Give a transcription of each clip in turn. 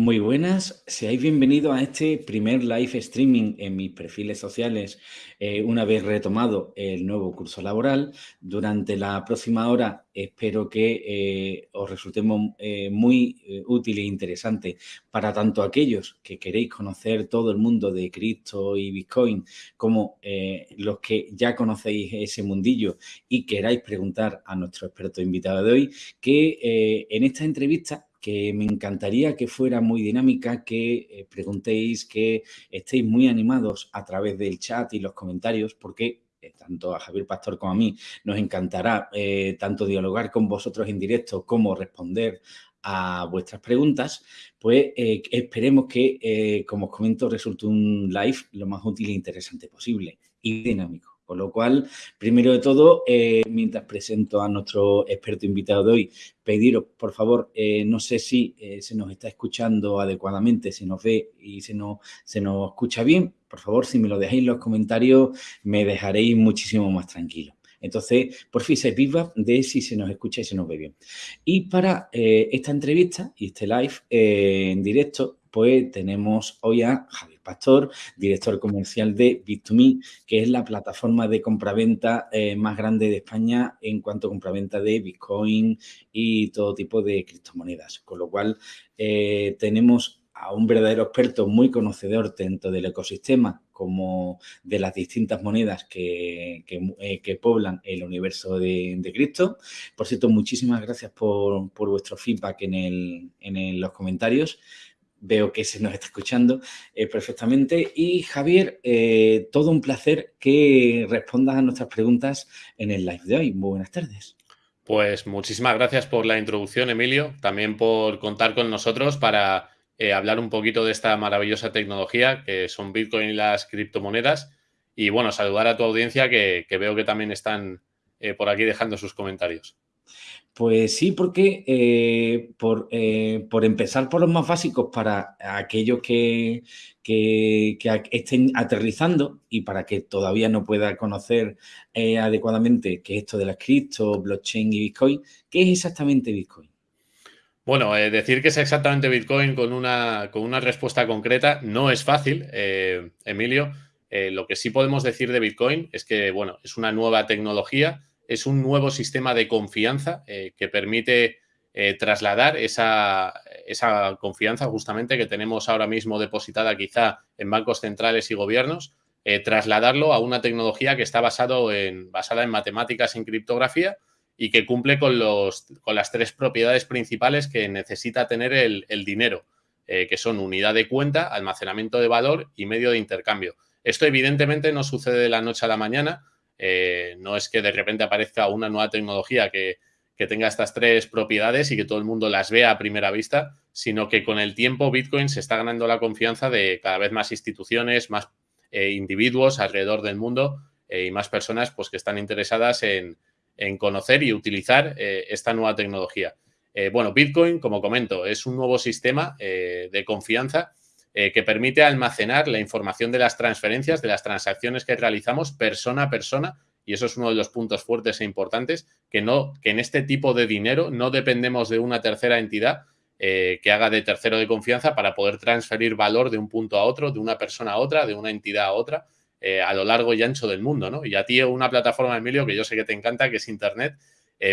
Muy buenas, seáis bienvenidos a este primer live streaming en mis perfiles sociales eh, una vez retomado el nuevo curso laboral. Durante la próxima hora espero que eh, os resultemos eh, muy útil e interesante para tanto aquellos que queréis conocer todo el mundo de cripto y Bitcoin como los que ya conocéis ese mundillo y queráis preguntar a nuestro experto invitado de hoy que en esta entrevista que me encantaría que fuera muy dinámica, que eh, preguntéis, que estéis muy animados a través del chat y los comentarios, porque eh, tanto a Javier Pastor como a mí nos encantará eh, tanto dialogar con vosotros en directo como responder a vuestras preguntas, pues esperemos que, como os comento, resulte un live lo más útil e interesante posible y dinámico. Con lo cual, primero de todo, eh, mientras presento a nuestro experto invitado de hoy, pediros, por favor, eh, no sé si eh, se nos está escuchando adecuadamente, se nos ve y se nos, se nos escucha bien. Por favor, si me lo dejáis en los comentarios, me dejaréis muchísimo más tranquilo. Entonces, por fin se viva de si se nos escucha y se nos ve bien. Y para esta entrevista y este live en directo, pues tenemos hoy a Javier Pastor, director comercial de Bit2Me, que es la plataforma de compraventa eh, más grande de España en cuanto a compraventa de Bitcoin y todo tipo de criptomonedas. Con lo cual, eh, tenemos a un verdadero experto muy conocedor tanto del ecosistema como de las distintas monedas que, eh, poblan el universo de, cripto. Por cierto, muchísimas gracias por, vuestro feedback en, en los comentarios veo que se nos está escuchando eh, perfectamente. Y Javier, eh, todo un placer que respondas a nuestras preguntas en el live de hoy. Muy buenas tardes. Pues muchísimas gracias por la introducción, Emilio, también por contar con nosotros para eh, hablar un poquito de esta maravillosa tecnología que son Bitcoin y las criptomonedas. Y bueno, saludar a tu audiencia que veo que también están por aquí dejando sus comentarios. Pues sí, porque eh, eh, por, empezar por los más básicos para aquellos que, estén aterrizando y para que todavía no pueda conocer eh, adecuadamente qué es esto de las cripto, blockchain y Bitcoin, ¿qué es exactamente Bitcoin? Bueno, decir que es exactamente Bitcoin con una, con una respuesta concreta no es fácil, Emilio. lo que sí podemos decir de Bitcoin es que, bueno, es una nueva tecnología es un nuevo sistema de confianza eh, que permite eh, trasladar esa, confianza justamente que tenemos ahora mismo depositada quizá en bancos centrales y gobiernos, eh, trasladarlo a una tecnología que está basado en, basada en matemáticas en criptografía y que cumple con las tres propiedades principales que necesita tener el, el dinero, que son unidad de cuenta, almacenamiento de valor y medio de intercambio. Esto evidentemente no sucede de la noche a la mañana, eh, no es que de repente aparezca una nueva tecnología que, tenga estas tres propiedades y que todo el mundo las vea a primera vista, sino que con el tiempo Bitcoin se está ganando la confianza de cada vez más instituciones, más eh, individuos alrededor del mundo eh, y más personas pues, que están interesadas en, conocer y utilizar esta nueva tecnología. bueno, Bitcoin, como comento, es un nuevo sistema de confianza eh, que permite almacenar la información de las transferencias, de las transacciones que realizamos persona a persona, y eso es uno de los puntos fuertes e importantes, que, no, que en este tipo de dinero no dependemos de una tercera entidad eh, que haga de tercero de confianza para poder transferir valor de un punto a otro, de una persona a otra, de una entidad a otra, eh, a lo largo y ancho del mundo. ¿no? Y a ti una plataforma, Emilio, que yo sé que te encanta, que es Internet.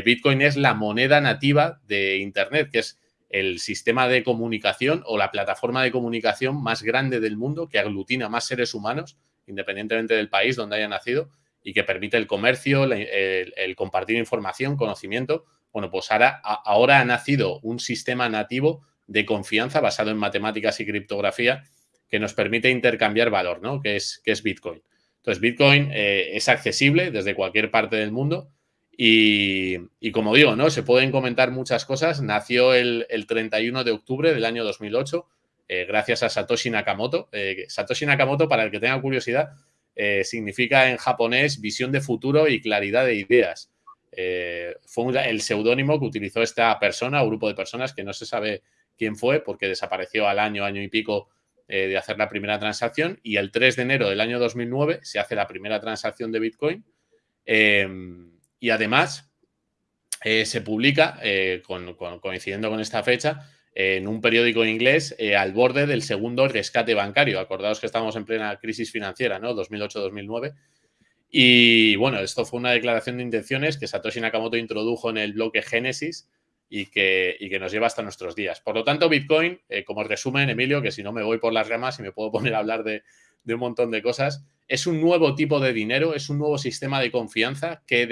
Bitcoin es la moneda nativa de Internet, que es el sistema de comunicación o la plataforma de comunicación más grande del mundo que aglutina más seres humanos, independientemente del país donde haya nacido, y que permite el comercio, el, compartir información, conocimiento. Bueno, pues ahora, ahora ha nacido un sistema nativo de confianza basado en matemáticas y criptografía que nos permite intercambiar valor, ¿no? Que es, que es Bitcoin. Entonces, Bitcoin eh, es accesible desde cualquier parte del mundo y, como digo, ¿no? Se pueden comentar muchas cosas. Nació el, 31 de octubre del año 2008 eh, gracias a Satoshi Nakamoto. Eh, Satoshi Nakamoto, para el que tenga curiosidad, eh, significa en japonés visión de futuro y claridad de ideas. fue el seudónimo que utilizó esta persona o grupo de personas que no se sabe quién fue porque desapareció al año, año y pico de hacer la primera transacción y el 3 de enero del año 2009 se hace la primera transacción de Bitcoin. Y además eh, se publica, eh, coincidiendo con esta fecha, en un periódico inglés eh, al borde del segundo rescate bancario. Acordaos que estamos en plena crisis financiera, ¿no? 2008-2009. Y bueno, esto fue una declaración de intenciones que Satoshi Nakamoto introdujo en el bloque Génesis y que, nos lleva hasta nuestros días. Por lo tanto, Bitcoin, como resumen, Emilio, que si no me voy por las ramas y me puedo poner a hablar de, un montón de cosas, es un nuevo tipo de dinero, es un nuevo sistema de confianza que,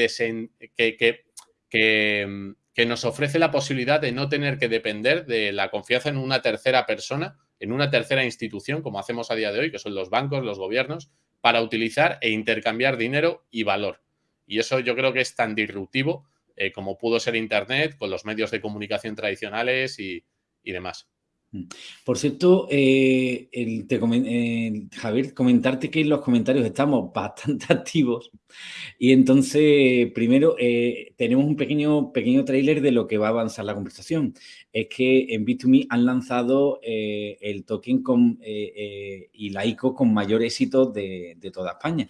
nos ofrece la posibilidad de no tener que depender de la confianza en una tercera persona, en una tercera institución, como hacemos a día de hoy, que son los bancos, los gobiernos, para utilizar e intercambiar dinero y valor. Y eso yo creo que es tan disruptivo eh, como pudo ser Internet, con los medios de comunicación tradicionales y, demás. Mm. Por cierto, eh, eh, Javier, comentarte que en los comentarios estamos bastante activos y entonces, primero, tenemos un pequeño, pequeño tráiler de lo que va a avanzar la conversación. Es que en Bit2Me han lanzado el token con, y la ICO con mayor éxito de, de toda España.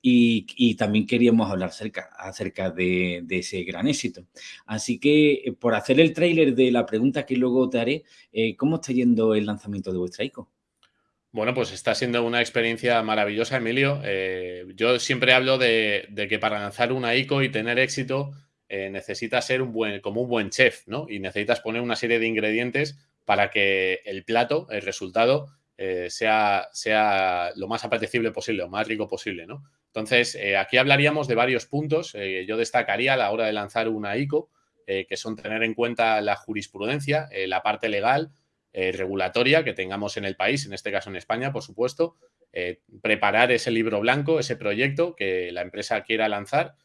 Y, también queríamos hablar acerca, acerca de, ese gran éxito. Así que, eh, por hacer el tráiler de la pregunta que luego te haré, eh, ¿cómo está yendo el lanzamiento de vuestra ICO? Bueno, pues está siendo una experiencia maravillosa, Emilio. Eh, yo siempre hablo de, que para lanzar una ICO y tener éxito necesitas ser un buen, como un buen chef, ¿no? Y necesitas poner una serie de ingredientes para que el plato, el resultado, sea, sea lo más apetecible posible, lo más rico posible, ¿no? Entonces, eh, aquí hablaríamos de varios puntos. Eh, yo destacaría a la hora de lanzar una ICO, eh, que son tener en cuenta la jurisprudencia, la parte legal, regulatoria que tengamos en el país, en este caso en España, por supuesto, preparar ese libro blanco, ese proyecto que la empresa quiera lanzar,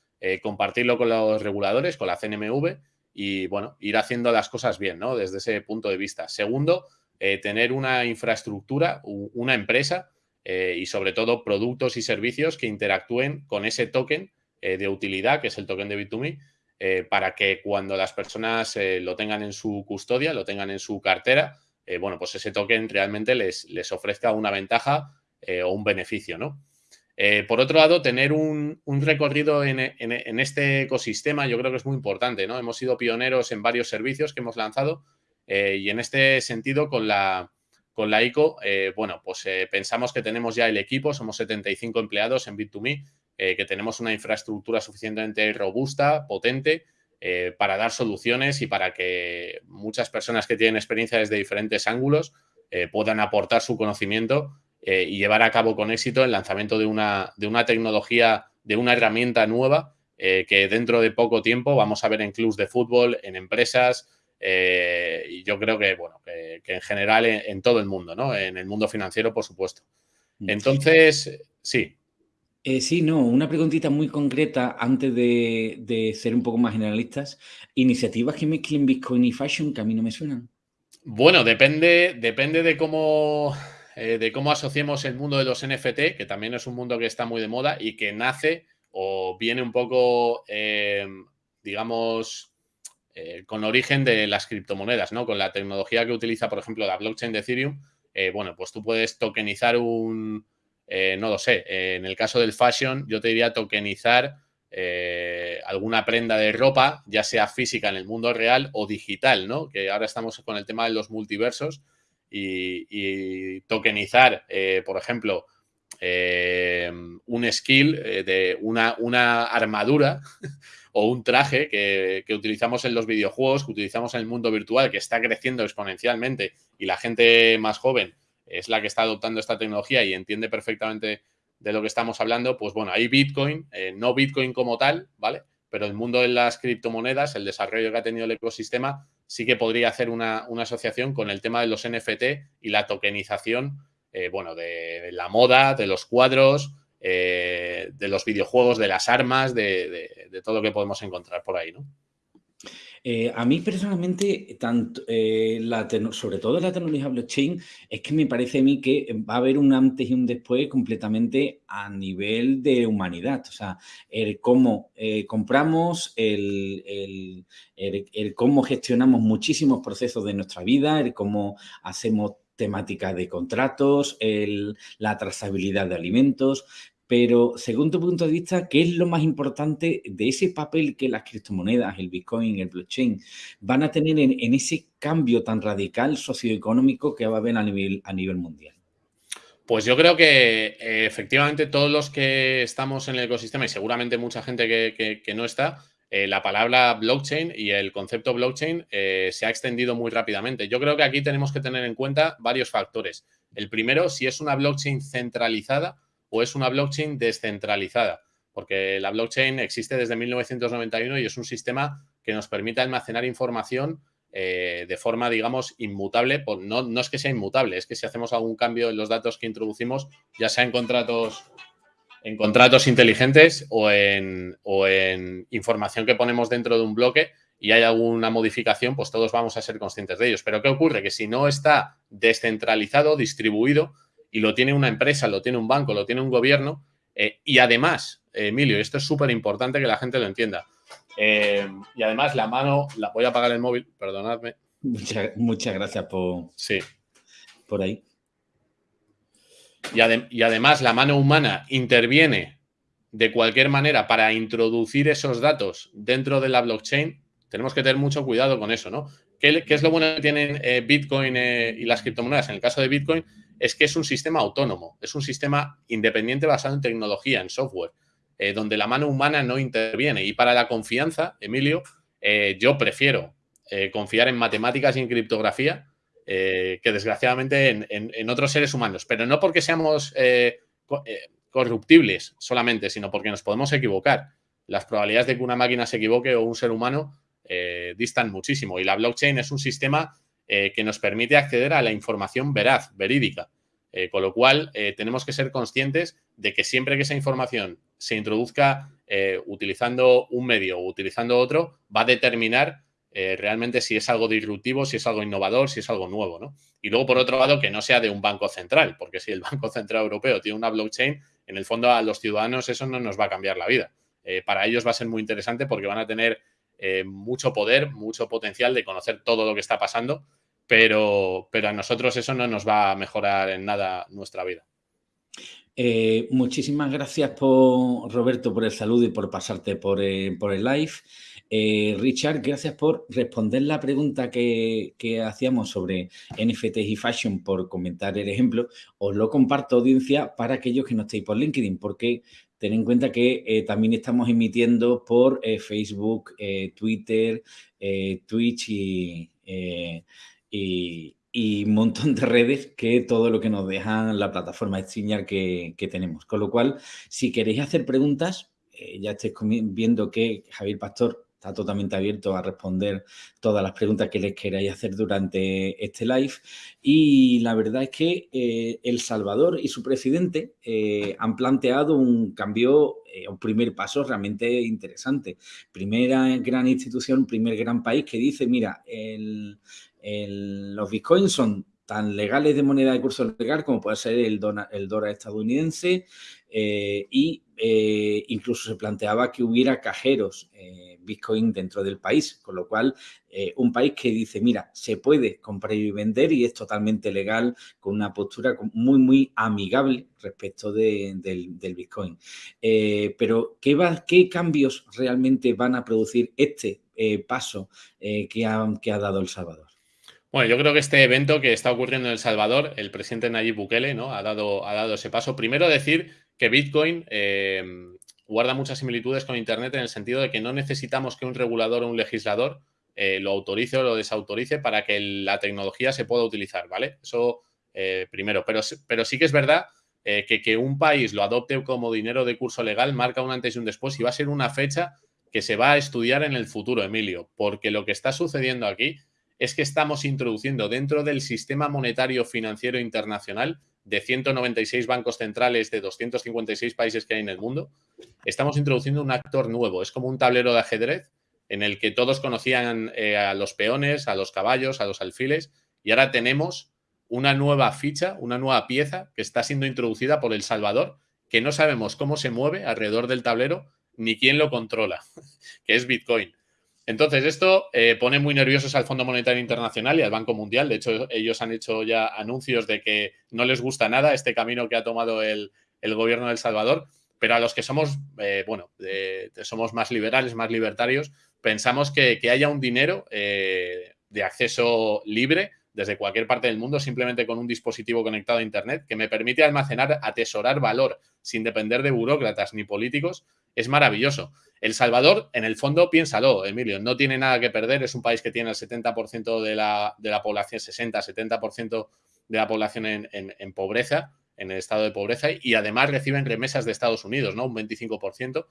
compartirlo con los reguladores, con la CNMV y, bueno, ir haciendo las cosas bien, ¿no? Desde ese punto de vista. Segundo, tener una infraestructura, una empresa eh, y sobre todo productos y servicios que interactúen con ese token eh, de utilidad, que es el token de Bit2Me, eh, para que cuando las personas lo tengan en su custodia, lo tengan en su cartera, bueno, pues ese token realmente les, les ofrezca una ventaja o un beneficio, ¿no? por otro lado, tener un, recorrido en, en, este ecosistema yo creo que es muy importante, ¿no? Hemos sido pioneros en varios servicios que hemos lanzado y en este sentido con la, con la ICO, eh, bueno, pues eh, pensamos que tenemos ya el equipo, somos 75 empleados en Bit2Me, eh, que tenemos una infraestructura suficientemente robusta, potente, para dar soluciones y para que muchas personas que tienen experiencia desde diferentes ángulos puedan aportar su conocimiento y llevar a cabo con éxito el lanzamiento de una, de una tecnología, de una herramienta nueva que dentro de poco tiempo vamos a ver en clubs de fútbol, en empresas, eh, y yo creo que, bueno, que, en general en, todo el mundo, ¿no? En el mundo financiero, por supuesto. Mm. Entonces, sí. Eh, sí, no, una preguntita muy concreta antes de, ser un poco más generalistas. ¿Iniciativas que mezclen Bitcoin y Fashion que a mí no me suenan? Bueno, depende, depende de cómo eh, de cómo asociemos el mundo de los NFT, que también es un mundo que está muy de moda y que nace o viene un poco, digamos, eh, con origen de las criptomonedas, ¿no? Con la tecnología que utiliza, por ejemplo, la blockchain de Ethereum, eh, bueno, pues tú puedes tokenizar un, eh, no lo sé, en el caso del fashion, yo te diría tokenizar alguna prenda de ropa, ya sea física en el mundo real o digital, ¿no? Que ahora estamos con el tema de los multiversos y, tokenizar, por ejemplo, un skill de una, una armadura o un traje que, utilizamos en los videojuegos, que utilizamos en el mundo virtual, que está creciendo exponencialmente y la gente más joven es la que está adoptando esta tecnología y entiende perfectamente de lo que estamos hablando, pues bueno, hay Bitcoin, eh, no Bitcoin como tal, ¿vale? Pero el mundo de las criptomonedas, el desarrollo que ha tenido el ecosistema, sí que podría hacer una, asociación con el tema de los NFT y la tokenización, eh, bueno, de la moda, de los cuadros, eh, de los videojuegos, de las armas, de, todo lo que podemos encontrar por ahí, ¿no? Eh, a mí personalmente, eh, sobre todo la tecnología blockchain, es que me parece a mí que va a haber un antes y un después completamente a nivel de humanidad. O sea, el cómo compramos, el, el, cómo gestionamos muchísimos procesos de nuestra vida, el cómo hacemos temática de contratos, la trazabilidad de alimentos, Pero según tu punto de vista, ¿qué es lo más importante de ese papel que las criptomonedas, el Bitcoin, el blockchain, van a tener en, ese cambio tan radical socioeconómico que va a haber a nivel, a nivel mundial? Pues yo creo que eh, efectivamente todos los que estamos en el ecosistema y seguramente mucha gente que, no está, eh, la palabra blockchain y el concepto blockchain eh, se ha extendido muy rápidamente. Yo creo que aquí tenemos que tener en cuenta varios factores. El primero, si es una blockchain centralizada o es una blockchain descentralizada, porque la blockchain existe desde 1991 y es un sistema que nos permite almacenar información eh, de forma, digamos, inmutable. no, no es que sea inmutable, es que si hacemos algún cambio en los datos que introducimos, ya sea en contratos en contratos inteligentes o en, o en, información que ponemos dentro de un bloque y hay alguna modificación, pues todos vamos a ser conscientes de ellos. Pero ¿qué ocurre? Que si no está descentralizado, distribuido, y lo tiene una empresa, lo tiene un banco, lo tiene un gobierno. Eh, y además, Emilio, esto es súper importante que la gente lo entienda. Eh, y además, la mano, la voy a apagar el móvil, perdonadme. Muchas, gracias por, sí. por ahí. Y, y además, la mano humana interviene de cualquier manera para introducir esos datos dentro de la blockchain. Tenemos que tener mucho cuidado con eso, ¿no? ¿Qué, es lo bueno que tienen eh, Bitcoin y las criptomonedas? En el caso de Bitcoin, es que es un sistema autónomo, es un sistema independiente basado en tecnología, en software, eh, donde la mano humana no interviene. Y para la confianza, Emilio, eh, yo prefiero eh, confiar en matemáticas y en criptografía que desgraciadamente en, otros seres humanos, pero no porque seamos corruptibles solamente, sino porque nos podemos equivocar. Las probabilidades de que una máquina se equivoque o un ser humano distan muchísimo. Y la blockchain es un sistema que nos permite acceder a la información veraz, verídica. Eh, con lo cual, eh, tenemos que ser conscientes de que siempre que esa información se introduzca eh, utilizando un medio o utilizando otro, va a determinar realmente si es algo disruptivo, si es algo innovador, si es algo nuevo. ¿no? Y luego, por otro lado, que no sea de un banco central, porque si el Banco Central Europeo tiene una blockchain, en el fondo a los ciudadanos eso no nos va a cambiar la vida. para ellos va a ser muy interesante porque van a tener mucho poder, mucho potencial de conocer todo lo que está pasando pero, pero a nosotros eso no nos va a mejorar en nada nuestra vida. Eh, muchísimas gracias, por, Roberto, por el saludo y por pasarte por, eh, el live. Eh, Richard, gracias por responder la pregunta que, hacíamos sobre NFTs y fashion por comentar el ejemplo. Os lo comparto, audiencia, para aquellos que no estéis por LinkedIn, porque ten en cuenta que también estamos emitiendo por Facebook, Twitter, Twitch y un montón de redes que todo lo que nos dejan la plataforma Stringer que, que tenemos. Con lo cual, si queréis hacer preguntas, eh, ya estáis viendo que Javier Pastor está totalmente abierto a responder todas las preguntas que les queráis hacer durante este live. Y la verdad es que eh, El Salvador y su presidente eh, han planteado un cambio, un primer paso realmente interesante. Primera gran institución, primer gran país que dice, mira, los bitcoins son tan legales de moneda de curso legal como puede ser el, el dólar estadounidense eh, y eh, incluso se planteaba que hubiera cajeros eh, bitcoin dentro del país, con lo cual un país que dice, mira, se puede comprar y vender y es totalmente legal con una postura muy, muy amigable respecto del, bitcoin. pero, ¿qué, va, ¿qué cambios realmente van a producir este paso que que ha dado El Salvador? Bueno, yo creo que este evento que está ocurriendo en El Salvador, el presidente Nayib Bukele ¿no? ha, dado, ha dado ese paso. Primero decir que Bitcoin eh, guarda muchas similitudes con Internet en el sentido de que no necesitamos que un regulador o un legislador eh, lo autorice o lo desautorice para que la tecnología se pueda utilizar, ¿vale? Eso eh, primero. Pero, pero sí que es verdad que que un país lo adopte como dinero de curso legal marca un antes y un después y va a ser una fecha que se va a estudiar en el futuro, Emilio, porque lo que está sucediendo aquí es que estamos introduciendo dentro del sistema monetario financiero internacional de 196 bancos centrales de 256 países que hay en el mundo, estamos introduciendo un actor nuevo. Es como un tablero de ajedrez en el que todos conocían eh, a los peones, a los caballos, a los alfiles, y ahora tenemos una nueva ficha, una nueva pieza que está siendo introducida por El Salvador, que no sabemos cómo se mueve alrededor del tablero ni quién lo controla, que es Bitcoin. Entonces, esto eh, pone muy nerviosos al Fondo Monetario Internacional y al Banco Mundial. De hecho, ellos han hecho ya anuncios de que no les gusta nada este camino que ha tomado el, el gobierno de El Salvador, pero a los que somos, eh, bueno, somos más liberales, más libertarios, pensamos que, haya un dinero eh, de acceso libre desde cualquier parte del mundo, simplemente con un dispositivo conectado a Internet, que me permite almacenar, atesorar valor sin depender de burócratas ni políticos, es maravilloso. El Salvador, en el fondo, piénsalo, Emilio, no tiene nada que perder, es un país que tiene el 70% de la, de la, población, 60, 70% de la población en, pobreza, en el estado de pobreza, y además reciben remesas de Estados Unidos, ¿no? Un 25%.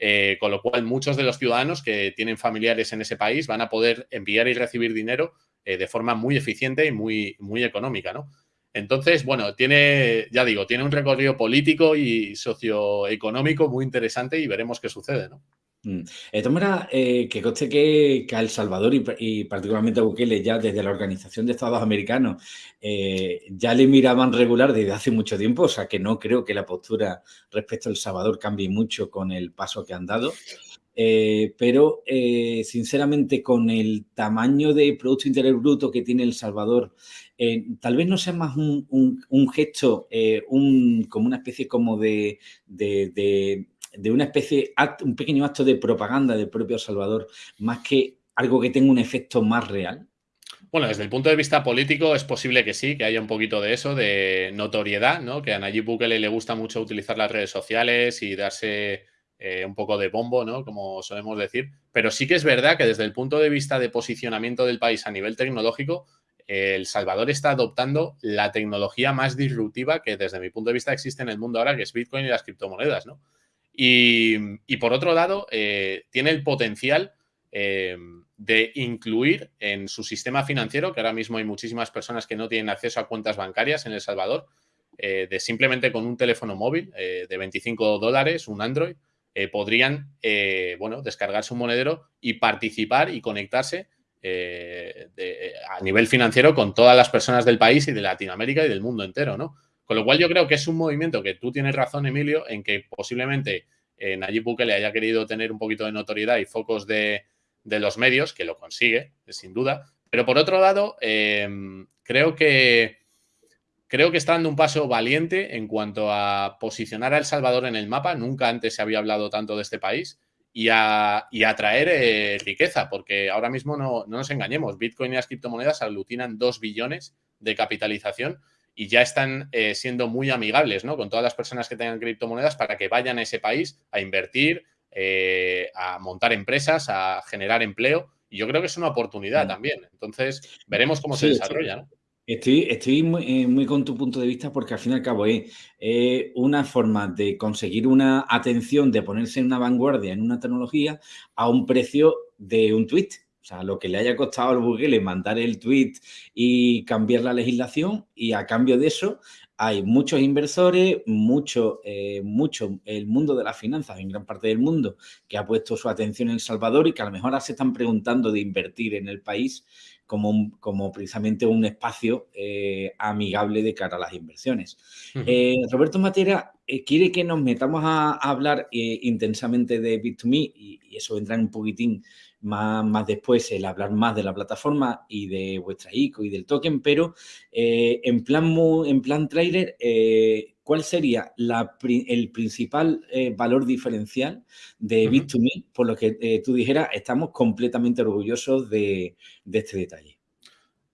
Eh, con lo cual, muchos de los ciudadanos que tienen familiares en ese país van a poder enviar y recibir dinero eh, de forma muy eficiente y muy, muy económica, ¿no? Entonces, bueno, tiene, ya digo, tiene un recorrido político y socioeconómico muy interesante y veremos qué sucede, ¿no? Mm. De todas eh, que coste que, a El Salvador y, particularmente a Bukele ya desde la Organización de Estados Americanos eh, ya le miraban regular desde hace mucho tiempo, o sea que no creo que la postura respecto a El Salvador cambie mucho con el paso que han dado. Eh, pero eh, sinceramente con el tamaño de Producto Interior Bruto que tiene El Salvador, eh, tal vez no sea más un, gesto, un, como una especie como de, de, una especie, un pequeño acto de propaganda del propio Salvador, más que algo que tenga un efecto más real. Bueno, desde el punto de vista político es posible que sí, que haya un poquito de eso, de notoriedad, ¿no? Que a Nayib Bukele le gusta mucho utilizar las redes sociales y darse eh, un poco de bombo, ¿no? Como solemos decir. Pero sí que es verdad que desde el punto de vista de posicionamiento del país a nivel tecnológico, El Salvador está adoptando la tecnología más disruptiva que desde mi punto de vista existe en el mundo ahora, que es Bitcoin y las criptomonedas, ¿no? Y, por otro lado, eh, tiene el potencial eh, de incluir en su sistema financiero, que ahora mismo hay muchísimas personas que no tienen acceso a cuentas bancarias en El Salvador, de simplemente con un teléfono móvil de 25 dólares, un Android, eh, podrían eh, bueno, descargarse un monedero y participar y conectarse eh, a nivel financiero con todas las personas del país y de Latinoamérica y del mundo entero, ¿no? Con lo cual yo creo que es un movimiento que tú tienes razón, Emilio, en que posiblemente Nayib Bukele haya querido tener un poquito de notoriedad y focos de, de los medios, que lo consigue, sin duda. Pero por otro lado, creo que Creo que está dando un paso valiente en cuanto a posicionar a El Salvador en el mapa. Nunca antes se había hablado tanto de este país y a, atraer eh, riqueza, porque ahora mismo no, nos engañemos. Bitcoin y las criptomonedas aglutinan 2 billones de capitalización y ya están eh, siendo muy amigables ¿no? con todas las personas que tengan criptomonedas para que vayan a ese país a invertir, eh, a montar empresas, a generar empleo. Y yo creo que es una oportunidad mm. también. Entonces, veremos cómo se desarrolla. ¿no? Estoy, estoy muy, muy, con tu punto de vista porque al fin y al cabo es una forma de conseguir una atención, de ponerse en una vanguardia en una tecnología a un precio de un tweet. O sea, lo que le haya costado al Google mandar el tweet y cambiar la legislación y a cambio de eso hay muchos inversores, mucho, eh, mucho el mundo de las finanzas en gran parte del mundo que ha puesto su atención en El Salvador y que a lo mejor ahora se están preguntando de invertir en el país como, como precisamente un espacio eh, amigable de cara a las inversiones. Eh, Roberto Matera eh, quiere que nos metamos a, hablar intensamente de Bit2Me y, eso vendrá un poquitín más, más, después, el hablar más de la plataforma y de vuestra ICO y del token, pero en, plan, en plan trailer, ¿cuál sería el principal valor diferencial de Bit2Me? Por lo que tú dijeras, estamos completamente orgullosos de, de este detalle.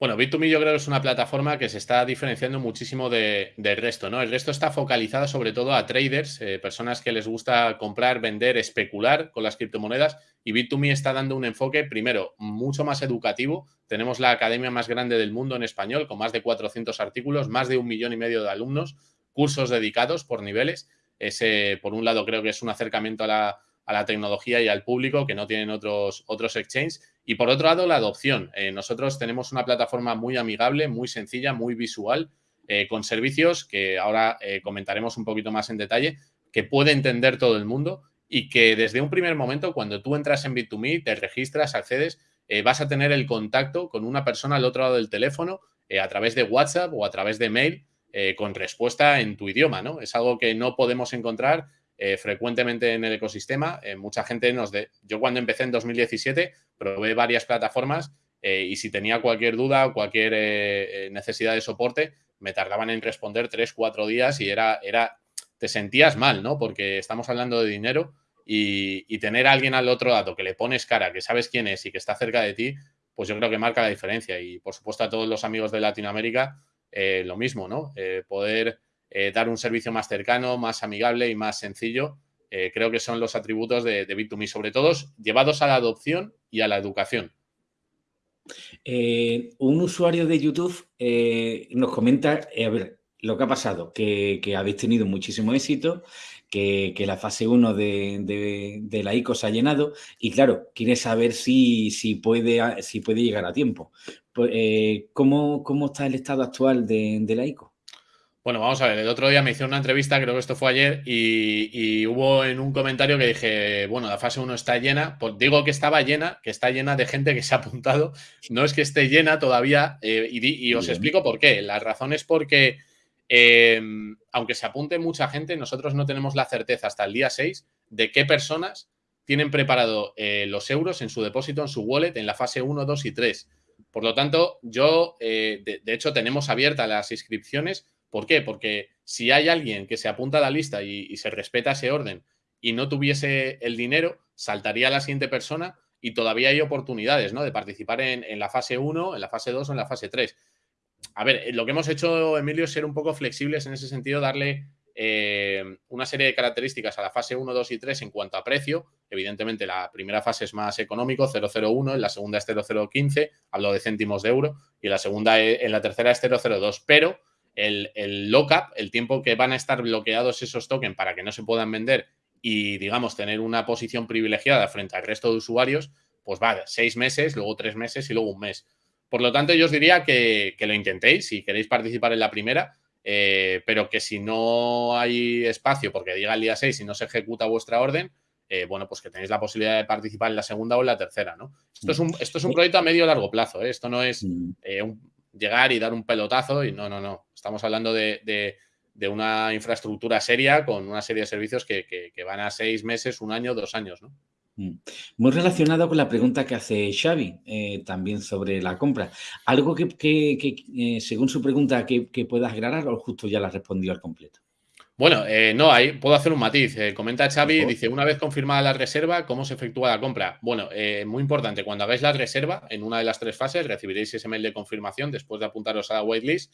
Bueno, Bit2Me yo creo que es una plataforma que se está diferenciando muchísimo del resto, ¿no? El resto está focalizado sobre todo a traders, eh, personas que les gusta comprar, vender, especular con las criptomonedas y Bit2Me está dando un enfoque, primero, mucho más educativo. Tenemos la academia más grande del mundo en español, con más de 400 artículos, más de un millón y medio de alumnos, cursos dedicados por niveles. Ese, por un lado, creo que es un acercamiento a la, a la tecnología y al público que no tienen otros, otros exchanges. Y por otro lado, la adopción. Eh, nosotros tenemos una plataforma muy amigable, muy sencilla, muy visual, eh, con servicios que ahora eh, comentaremos un poquito más en detalle, que puede entender todo el mundo y que desde un primer momento, cuando tú entras en Bit2Me, te registras, accedes, vas a tener el contacto con una persona al otro lado del teléfono a través de WhatsApp o a través de mail con respuesta en tu idioma, ¿no? Es algo que no podemos encontrar eh, frecuentemente en el ecosistema. Eh, mucha gente nos... De... Yo cuando empecé en 2017 probé varias plataformas eh, y si tenía cualquier duda o cualquier necesidad de soporte, me tardaban en responder tres, cuatro días y era, era te sentías mal, ¿no? Porque estamos hablando de dinero y, tener a alguien al otro lado que le pones cara, que sabes quién es y que está cerca de ti, pues yo creo que marca la diferencia. Y por supuesto a todos los amigos de Latinoamérica, lo mismo, ¿no? Poder eh, dar un servicio más cercano, más amigable y más sencillo, creo que son los atributos de, de Bit2Me, sobre todo llevados a la adopción y a la educación. un usuario de YouTube nos comenta, a ver, lo que ha pasado, que, habéis tenido muchísimo éxito, que, la fase 1 de, la ICO se ha llenado y claro, quiere saber si, si, puede, si puede llegar a tiempo. Pues, eh, ¿cómo, está el estado actual de, la ICO? Bueno, vamos a ver, el otro día me hizo una entrevista, creo que esto fue ayer, y, hubo en un comentario que dije, bueno, la fase 1 está llena, pues digo que estaba llena, que está llena de gente que se ha apuntado, no es que esté llena todavía, eh, y, y, os explico por qué. La razón es porque Em, aunque se apunte mucha gente, nosotros no tenemos la certeza hasta el día 6 de qué personas tienen preparado eh, los euros en su depósito, en su wallet, en la fase 1, 2 y 3. Por lo tanto, yo, eh, de, hecho, tenemos abiertas las inscripciones. ¿Por qué? Porque si hay alguien que se apunta a la lista y, se respeta ese orden y no tuviese el dinero, saltaría a la siguiente persona y todavía hay oportunidades ¿no? de participar en, en la fase 1, en la fase 2 o en la fase 3 a ver, lo que hemos hecho, Emilio, es ser un poco flexibles en ese sentido, darle eh, una serie de características a la fase 1, 2 y 3 en cuanto a precio. Evidentemente, la primera fase es más económico, 0,01, en la segunda es 0,015, hablo de céntimos de euro, y la segunda, en la tercera es 0,02, pero el, el lockup, el tiempo que van a estar bloqueados esos tokens para que no se puedan vender y, digamos, tener una posición privilegiada frente al resto de usuarios, pues va, seis meses, luego tres meses y luego un mes. Por lo tanto, yo os diría que, lo intentéis si queréis participar en la primera, eh, pero que si no hay espacio porque diga el día 6 y no se ejecuta vuestra orden, eh, bueno, pues que tenéis la posibilidad de participar en la segunda o en la tercera, ¿no? Esto es un, mm. esto es un proyecto a medio largo plazo, ¿eh? Esto no es mm. Llegar y dar un pelotazo y no, no, no. Estamos hablando de, una infraestructura seria con una serie de servicios que, que van a seis meses, un año, dos años, ¿no? Mm. Muy relacionado con la pregunta que hace Xavi, eh, también sobre la compra. ¿Algo que, eh, según su pregunta, que, puedas aclarar o justo ya la respondió al completo? Bueno, eh, no, ahí puedo hacer un matiz. comenta Xavi, dice, una vez confirmada la reserva, ¿cómo se efectúa la compra? Bueno, muy importante, cuando hagáis la reserva, en una de las tres fases, recibiréis ese mail de confirmación después de apuntaros a la waitlist.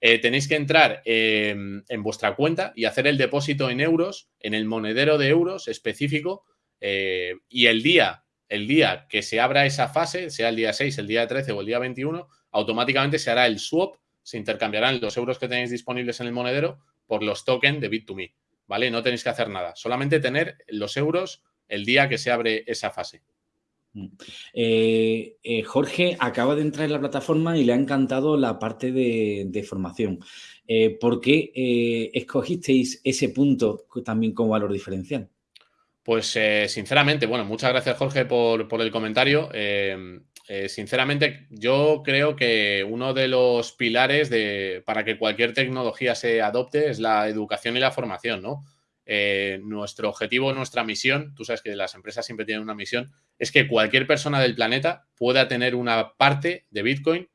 tenéis que entrar en vuestra cuenta y hacer el depósito en euros, en el monedero de euros específico eh, y el día, el día que se abra esa fase, sea el día 6, el día 13 o el día 21, automáticamente se hará el swap, se intercambiarán los euros que tenéis disponibles en el monedero por los tokens de Bit2Me, ¿vale? No tenéis que hacer nada, solamente tener los euros el día que se abre esa fase. Mm. Eh, eh, Jorge acaba de entrar en la plataforma y le ha encantado la parte de, formación. ¿Por qué escogisteis ese punto también como valor diferencial? Pues eh, sinceramente, bueno, muchas gracias Jorge por, el comentario. Eh, eh, sinceramente, yo creo que uno de los pilares de, para que cualquier tecnología se adopte es la educación y la formación, ¿no? nuestro objetivo, nuestra misión, tú sabes que las empresas siempre tienen una misión, es que cualquier persona del planeta pueda tener una parte de Bitcoin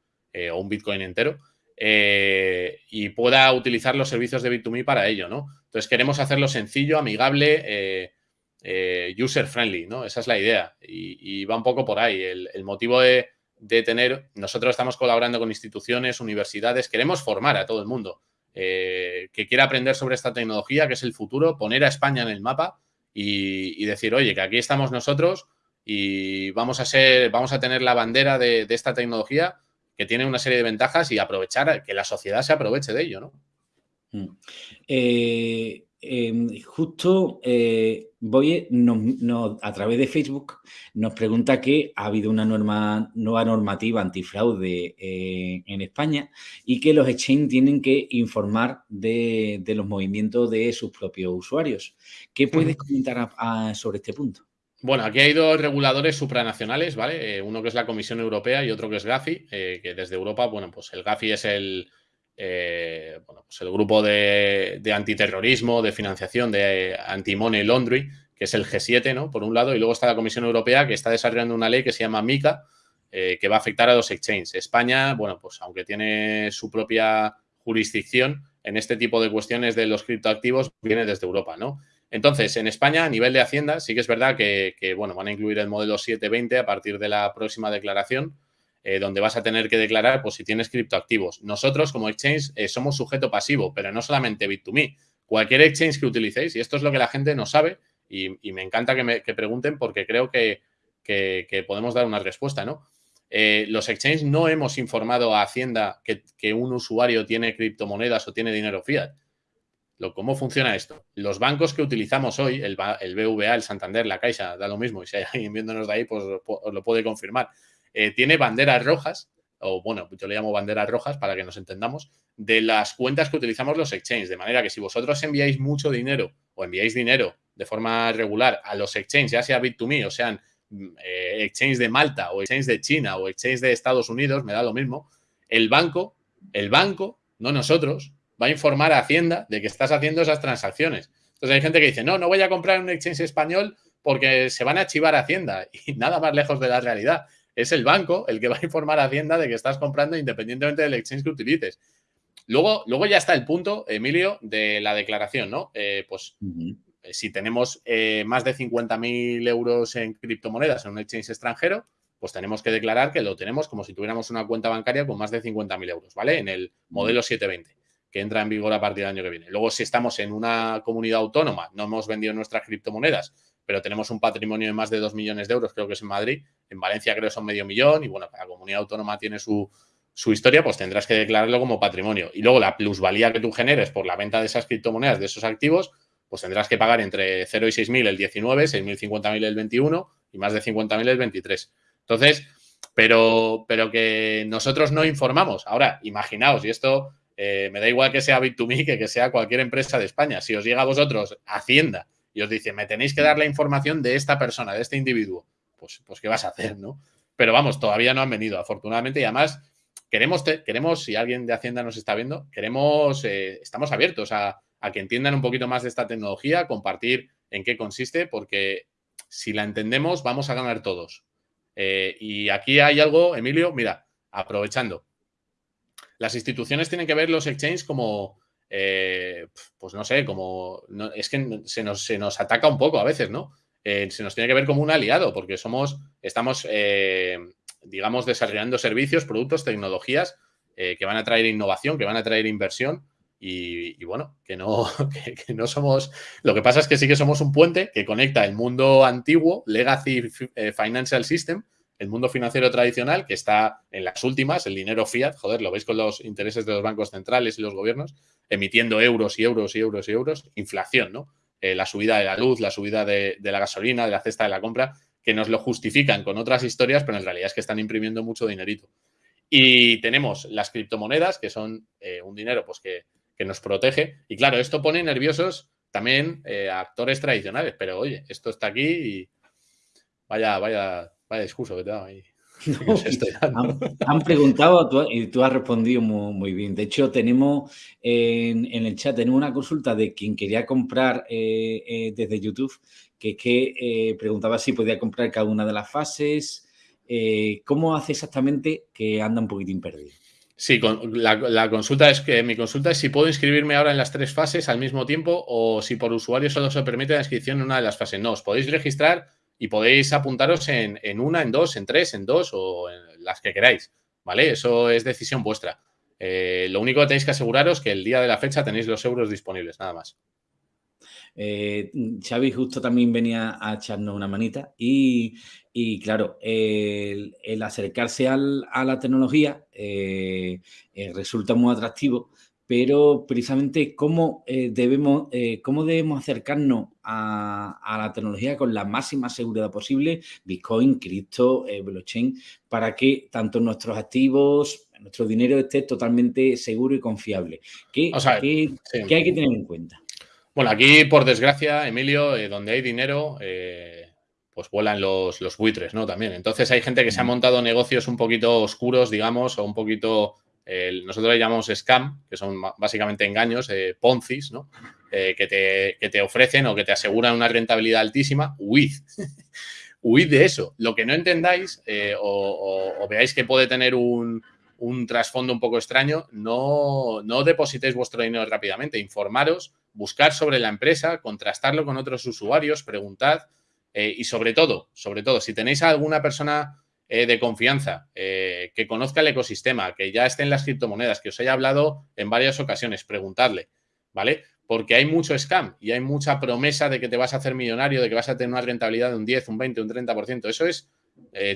o un Bitcoin entero y pueda utilizar los servicios de Bit2Me para ello, ¿no? Entonces queremos hacerlo sencillo, amigable, eh, user friendly, ¿no? Esa es la idea y, va un poco por ahí. El, motivo de, tener, nosotros estamos colaborando con instituciones, universidades, queremos formar a todo el mundo eh, que quiera aprender sobre esta tecnología, que es el futuro, poner a España en el mapa y, decir, oye, que aquí estamos nosotros y vamos a ser, vamos a tener la bandera de, esta tecnología que tiene una serie de ventajas y aprovechar, que la sociedad se aproveche de ello, ¿no? Mm. Eh, Em, justo voy a través de Facebook nos pregunta que ha habido una nueva normativa antifraude eh, en España y que los exchange tienen que informar de, los movimientos de sus propios usuarios. ¿Qué puedes comentar sobre este punto? Bueno, aquí hay dos reguladores supranacionales, ¿vale? Eh, uno que es la Comisión Europea y otro que es GAFI, que desde Europa, bueno, pues el GAFI es el, eh, bueno, pues el grupo de, antiterrorismo, de financiación, de anti-money laundry, que es el G7, ¿no? Por un lado, y luego está la Comisión Europea que está desarrollando una ley que se llama MICA, eh, que va a afectar a los exchanges. España, bueno, pues aunque tiene su propia jurisdicción, en este tipo de cuestiones de los criptoactivos viene desde Europa, ¿no? Entonces, en España, a nivel de Hacienda, sí que es verdad que, bueno, van a incluir el modelo 720 a partir de la próxima declaración, eh, donde vas a tener que declarar pues, si tienes criptoactivos. Nosotros, como exchange, eh, somos sujeto pasivo, pero no solamente Bit2Me. Cualquier exchange que utilicéis, y esto es lo que la gente no sabe, y, me encanta que me pregunten porque creo que, podemos dar una respuesta, ¿no? Eh, los exchanges no hemos informado a Hacienda que, un usuario tiene criptomonedas o tiene dinero fiat. Lo, ¿Cómo funciona esto? Los bancos que utilizamos hoy, el, el, BVA, el Santander, la Caixa, da lo mismo, y si hay alguien viéndonos de ahí, pues os lo puede confirmar. Eh, tiene banderas rojas, o bueno, yo le llamo banderas rojas para que nos entendamos, de las cuentas que utilizamos los exchanges. De manera que si vosotros enviáis mucho dinero o enviáis dinero de forma regular a los exchanges, ya sea Bit2Me o sean eh, exchange de Malta o exchange de China o exchange de Estados Unidos, me da lo mismo, el banco, el banco, no nosotros, va a informar a Hacienda de que estás haciendo esas transacciones. Entonces hay gente que dice, no, no voy a comprar un exchange español porque se van a chivar a Hacienda y nada más lejos de la realidad. Es el banco el que va a informar a Hacienda de que estás comprando independientemente del exchange que utilices. Luego, luego ya está el punto, Emilio, de la declaración, ¿no? Eh, pues eh, si tenemos eh, más de 50.000 euros en criptomonedas en un exchange extranjero, pues tenemos que declarar que lo tenemos como si tuviéramos una cuenta bancaria con más de 50.000 euros, ¿vale? En el modelo 720, que entra en vigor a partir del año que viene. Luego, si estamos en una comunidad autónoma, no hemos vendido nuestras criptomonedas, pero tenemos un patrimonio de más de 2 millones de euros, creo que es en Madrid, en Valencia creo que son medio millón, y bueno, cada comunidad autónoma tiene su, su historia, pues tendrás que declararlo como patrimonio. Y luego la plusvalía que tú generes por la venta de esas criptomonedas, de esos activos, pues tendrás que pagar entre 0 y 6.000 el 19, 6.000, 50.000 el 21 y más de 50.000 el 23. Entonces, pero, pero que nosotros no informamos. Ahora, imaginaos, y esto eh, me da igual que sea Bit2Me que que sea cualquier empresa de España. Si os llega a vosotros Hacienda y os dice, me tenéis que dar la información de esta persona, de este individuo, pues, pues ¿qué vas a hacer, no? Pero vamos, todavía no han venido, afortunadamente, y además queremos, queremos si alguien de Hacienda nos está viendo, queremos, eh, estamos abiertos a, a que entiendan un poquito más de esta tecnología, compartir en qué consiste, porque si la entendemos vamos a ganar todos. Eh, y aquí hay algo, Emilio, mira, aprovechando. Las instituciones tienen que ver los exchanges como, eh, pues no sé, como, es que se nos, se nos, ataca un poco a veces, ¿no? Eh, se nos tiene que ver como un aliado, porque somos, estamos, digamos, desarrollando servicios, productos, tecnologías que van a traer innovación, que van a traer inversión y, bueno, que no, que, no somos... Lo que pasa es que sí que somos un puente que conecta el mundo antiguo, Legacy eh, Financial System, el mundo financiero tradicional, que está en las últimas, el dinero fiat, joder, lo veis con los intereses de los bancos centrales y los gobiernos, emitiendo euros y euros y euros y euros, inflación, ¿no? Eh, la subida de la luz, la subida de, la gasolina, de la cesta de la compra, que nos lo justifican con otras historias, pero en realidad es que están imprimiendo mucho dinerito. Y tenemos las criptomonedas, que son eh, un dinero pues que que nos protege. Y claro, esto pone nerviosos también eh, a actores tradicionales, pero oye, esto está aquí y vaya, vaya, vaya discurso que te da ahí. han, preguntado y tú has respondido muy, bien. De hecho, tenemos en, el chat tenemos una consulta de quien quería comprar eh, eh, desde YouTube, que es que preguntaba si podía comprar cada una de las fases. ¿Cómo hace exactamente que anda un poquitín perdido? Sí, la, consulta es que mi consulta es si puedo inscribirme ahora en las tres fases al mismo tiempo o si por usuario solo se permite la inscripción en una de las fases. No, os podéis registrar y podéis apuntaros en, una, en dos, en tres, en dos o en las que queráis. ¿Vale? Eso es decisión vuestra. Eh, lo único que tenéis que aseguraros que el día de la fecha tenéis los euros disponibles, nada más. Eh, Xavi justo también venía a echarnos una manita y, claro, el, acercarse a la tecnología eh, eh, resulta muy atractivo, pero precisamente cómo, debemos, cómo debemos acercarnos a, la tecnología con la máxima seguridad posible, Bitcoin, cripto, blockchain, para que tanto nuestros activos, nuestro dinero esté totalmente seguro y confiable. ¿Qué, ¿qué hay que tener en cuenta? Bueno, aquí, por desgracia, Emilio, eh, donde hay dinero, eh, pues vuelan los, buitres, ¿no? También. Entonces hay gente que se ha montado negocios un poquito oscuros, digamos, o un poquito, nosotros le llamamos scam, que son básicamente engaños, eh, poncis, ¿no? que, te, te, ofrecen o que te aseguran una rentabilidad altísima, huid. huid de eso. Lo que no entendáis o, veáis que puede tener un, un trasfondo un poco extraño, no, no depositéis vuestro dinero rápidamente, informaros, buscar sobre la empresa, contrastarlo con otros usuarios, preguntad eh, y sobre todo, sobre todo, si tenéis a alguna persona eh, de confianza eh, que conozca el ecosistema, que ya esté en las criptomonedas, que os haya hablado en varias ocasiones, preguntadle, ¿vale? Porque hay mucho scam y hay mucha promesa de que te vas a hacer millonario, de que vas a tener una rentabilidad de un 10, un 20, un 30%. Eso es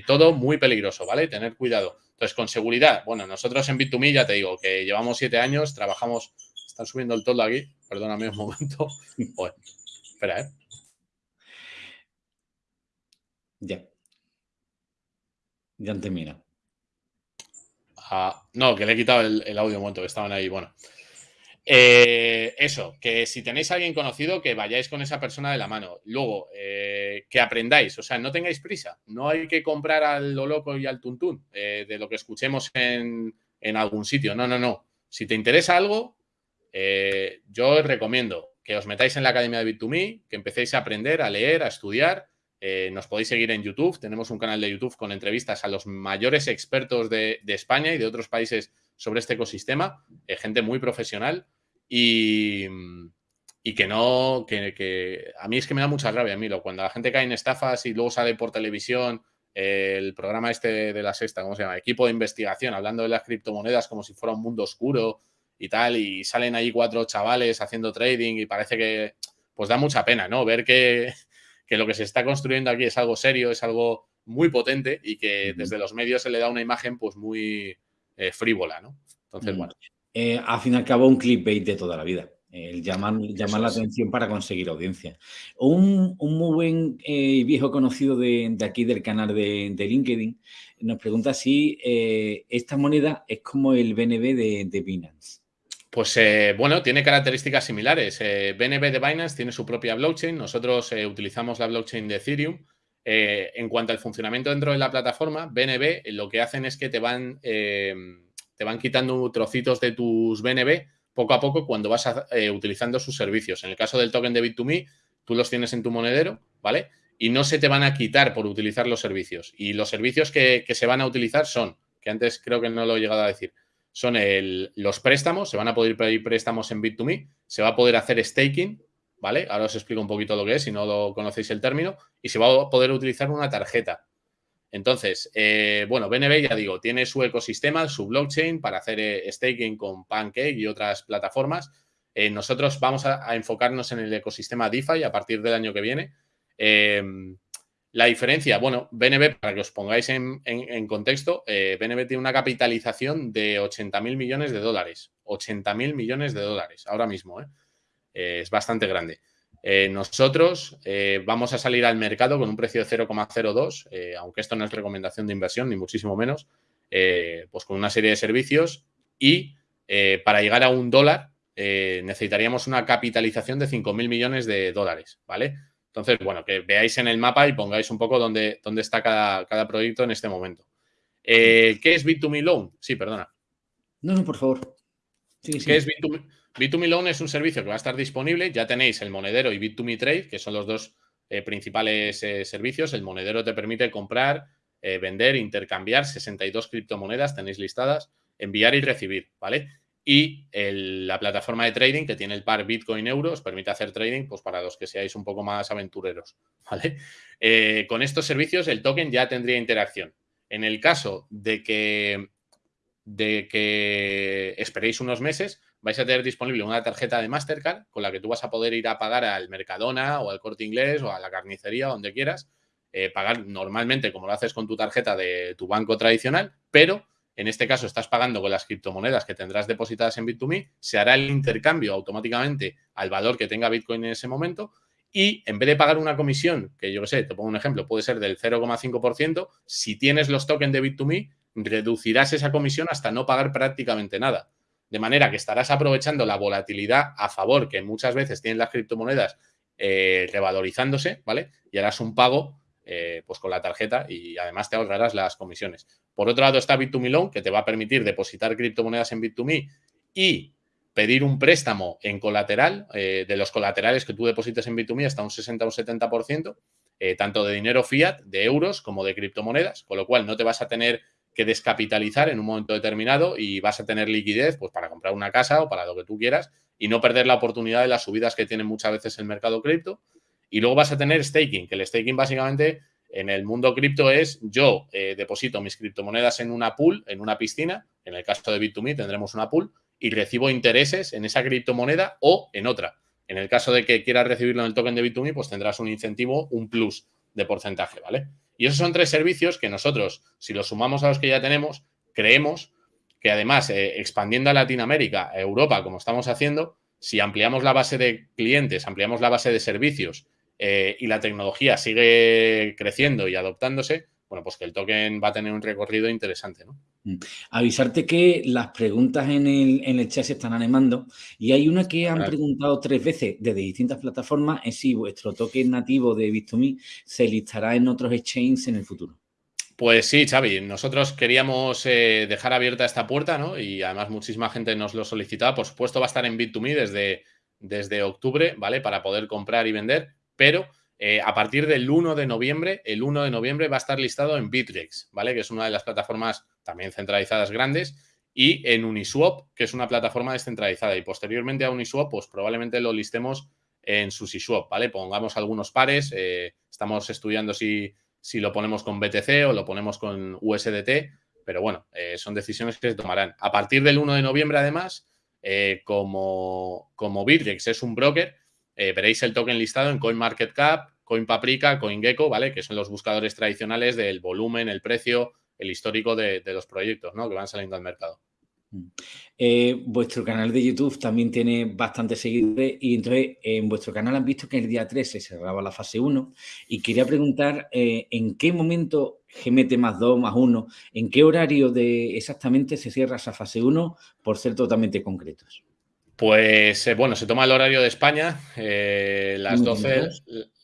todo muy peligroso, ¿vale? Tener cuidado. Entonces, con seguridad, bueno, nosotros en Bit2Me ya te digo que llevamos siete años, trabajamos, están subiendo el todo aquí, perdóname un momento. espera, ¿eh? Ya. Ya. Ah, no, que le he quitado el, audio un momento, que estaban ahí, bueno. Eh, eso, que si tenéis a alguien conocido, que vayáis con esa persona de la mano. Luego, eh, que aprendáis, o sea, no tengáis prisa. No hay que comprar al lo loco y al tuntún eh, de lo que escuchemos en, algún sitio. No, no, no. Si te interesa algo, yo os recomiendo que os metáis en la Academia de Bit2Me, que empecéis a aprender, a leer, a estudiar. Nos podéis seguir en YouTube. Tenemos un canal de YouTube con entrevistas a los mayores expertos de, de España y de otros países sobre este ecosistema, eh, gente muy profesional y, y que no, que, a mí es que me da mucha rabia, Milo, cuando la gente cae en estafas y luego sale por televisión eh, el programa este de la sexta, ¿cómo se llama? Equipo de investigación, hablando de las criptomonedas como si fuera un mundo oscuro y tal, y salen ahí cuatro chavales haciendo trading y parece que, pues da mucha pena, ¿no? Ver que, que lo que se está construyendo aquí es algo serio, es algo muy potente y que desde los medios se le da una imagen pues muy, eh, frívola, ¿no? Entonces, bueno. Eh, al fin y al cabo, un clickbait de toda la vida. El llamar, llamar la atención para conseguir audiencia. Un, muy buen eh, viejo conocido de, aquí del canal de, LinkedIn nos pregunta si esta moneda es como el BNB de, Binance. Pues bueno, tiene características similares. BNB de Binance tiene su propia blockchain. Nosotros utilizamos la blockchain de Ethereum. Eh, en cuanto al funcionamiento dentro de la plataforma, BNB lo que hacen es que te van, eh, te van quitando trocitos de tus BNB poco a poco cuando vas eh, utilizando sus servicios. En el caso del token de Bit2Me, tú los tienes en tu monedero, ¿vale? Y no se te van a quitar por utilizar los servicios. Y los servicios que, se van a utilizar son, que antes creo que no lo he llegado a decir, son los préstamos, se van a poder pedir préstamos en Bit2Me, se va a poder hacer staking, ¿vale? Ahora os explico un poquito lo que es, si no lo conocéis el término, y se va a poder utilizar una tarjeta. Entonces, eh, bueno, BNB, ya digo, tiene su ecosistema, su blockchain para hacer eh, staking con Pancake y otras plataformas. Eh, nosotros vamos a, enfocarnos en el ecosistema DeFi a partir del año que viene. La diferencia, bueno, BNB, para que os pongáis en, contexto, BNB tiene una capitalización de 80 mil millones de dólares. 80 mil millones de dólares ahora mismo, ¿eh? Eh, es bastante grande. Eh, nosotros eh, vamos a salir al mercado con un precio de 0,02, aunque esto no es recomendación de inversión, ni muchísimo menos, pues con una serie de servicios y para llegar a un dólar necesitaríamos una capitalización de 5.000 millones de dólares, ¿vale? Entonces, bueno, que veáis en el mapa y pongáis un poco dónde, dónde está cada, cada, proyecto en este momento. ¿Qué es Bit2Me Loan? Sí, perdona. No, no, por favor. ¿Qué es Bit2Me? Bit2Me Loan es un servicio que va a estar disponible. Ya tenéis el monedero y Bit2Me Trade, que son los dos eh, principales eh, servicios. El monedero te permite comprar, eh, vender, intercambiar 62 criptomonedas, tenéis listadas, enviar y recibir, ¿vale? Y la plataforma de trading que tiene el par Bitcoin Euro os permite hacer trading pues, para los que seáis un poco más aventureros, ¿vale? con estos servicios el token ya tendría interacción. En el caso de que, de que esperéis unos meses, vais a tener disponible una tarjeta de Mastercard con la que tú vas a poder ir a pagar al Mercadona o al Corte Inglés o a la carnicería, donde quieras, eh, pagar normalmente como lo haces con tu tarjeta de tu banco tradicional, pero en este caso estás pagando con las criptomonedas que tendrás depositadas en Bit2Me, se hará el intercambio automáticamente al valor que tenga Bitcoin en ese momento y en vez de pagar una comisión, que yo qué sé, te pongo un ejemplo, puede ser del 0,5%, si tienes los tokens de Bit2Me, reducirás esa comisión hasta no pagar prácticamente nada. De manera que estarás aprovechando la volatilidad a favor que muchas veces tienen las criptomonedas eh, revalorizándose, ¿vale? Y harás un pago eh, pues con la tarjeta y además te ahorrarás las comisiones. Por otro lado está Bit2Me Loan, que te va a permitir depositar criptomonedas en Bit2Me y pedir un préstamo en colateral, eh, de los colaterales que tú deposites en Bit2Me hasta un 60 o un 70%, tanto de dinero fiat, de euros, como de criptomonedas, con lo cual no te vas a tener que descapitalizar en un momento determinado y vas a tener liquidez pues, para comprar una casa o para lo que tú quieras y no perder la oportunidad de las subidas que tiene muchas veces el mercado cripto. Y luego vas a tener staking, que el staking básicamente en el mundo cripto es yo eh, deposito mis criptomonedas en una pool, en una piscina, en el caso de Bit2Me tendremos una pool, y recibo intereses en esa criptomoneda o en otra. En el caso de que quieras recibirlo en el token de Bit2Me, pues tendrás un incentivo, un plus de porcentaje, ¿vale? Y esos son tres servicios que nosotros, si los sumamos a los que ya tenemos, creemos que además, eh, expandiendo a Latinoamérica, a Europa, como estamos haciendo, si ampliamos la base de clientes, ampliamos la base de servicios eh, y la tecnología sigue creciendo y adoptándose, bueno, pues que el token va a tener un recorrido interesante, ¿no? Mm. Avisarte que las preguntas en el, chat se están animando y hay una que han preguntado tres veces desde distintas plataformas es si vuestro token nativo de Bit2Me se listará en otros exchanges en el futuro. Pues sí, Xavi, nosotros queríamos eh, dejar abierta esta puerta, ¿no? Y además muchísima gente nos lo solicitaba. Por supuesto, va a estar en Bit2Me desde, desde octubre, ¿vale? Para poder comprar y vender, pero eh, a partir del 1 de noviembre, el 1 de noviembre va a estar listado en Bitrex, ¿vale? Que es una de las plataformas también centralizadas grandes, y en Uniswap, que es una plataforma descentralizada. Y posteriormente a Uniswap, pues probablemente lo listemos en SushiSwap, ¿vale? Pongamos algunos pares, eh, estamos estudiando si, si, lo ponemos con BTC o lo ponemos con USDT, pero bueno, eh, son decisiones que se tomarán. A partir del 1 de noviembre, además, como, como Bitrex es un broker, eh, veréis el token listado en CoinMarketCap, CoinPaprika, CoinGecko, ¿vale? Que son los buscadores tradicionales del volumen, el precio, el histórico de, los proyectos, ¿no? Que van saliendo al mercado. Mm. Eh, vuestro canal de YouTube también tiene bastantes seguidores y entonces en vuestro canal han visto que el día 3 se cerraba la fase 1 y quería preguntar eh, en qué momento GMT más 2 más 1, en qué horario de exactamente se cierra esa fase 1 por ser totalmente concretos. Pues eh, bueno, se toma el horario de España, eh, las, 12,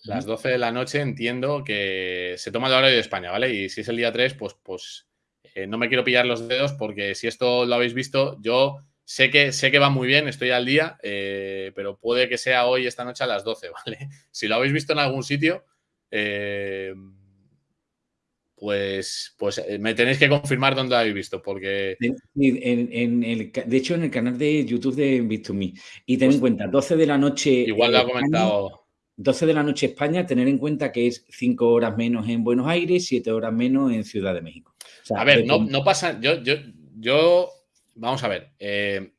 las 12 de la noche entiendo que se toma el horario de España, ¿vale? Y si es el día 3, pues, pues eh, no me quiero pillar los dedos porque si esto lo habéis visto, yo sé que, sé que va muy bien, estoy al día, pero puede que sea hoy, esta noche a las 12, ¿vale? Si lo habéis visto en algún sitio, pues, pues eh, me tenéis que confirmar dónde habéis visto, porque... En, el, de hecho, en el canal de YouTube de Bit2Me. Y ten en pues cuenta, 12 de la noche... Igual lo ha comentado... 12 de la noche España, tener en cuenta que es 5 horas menos en Buenos Aires, 7 horas menos en Ciudad de México. a ver, no, no, pasa... Yo, yo, yo... Vamos a ver. Eh,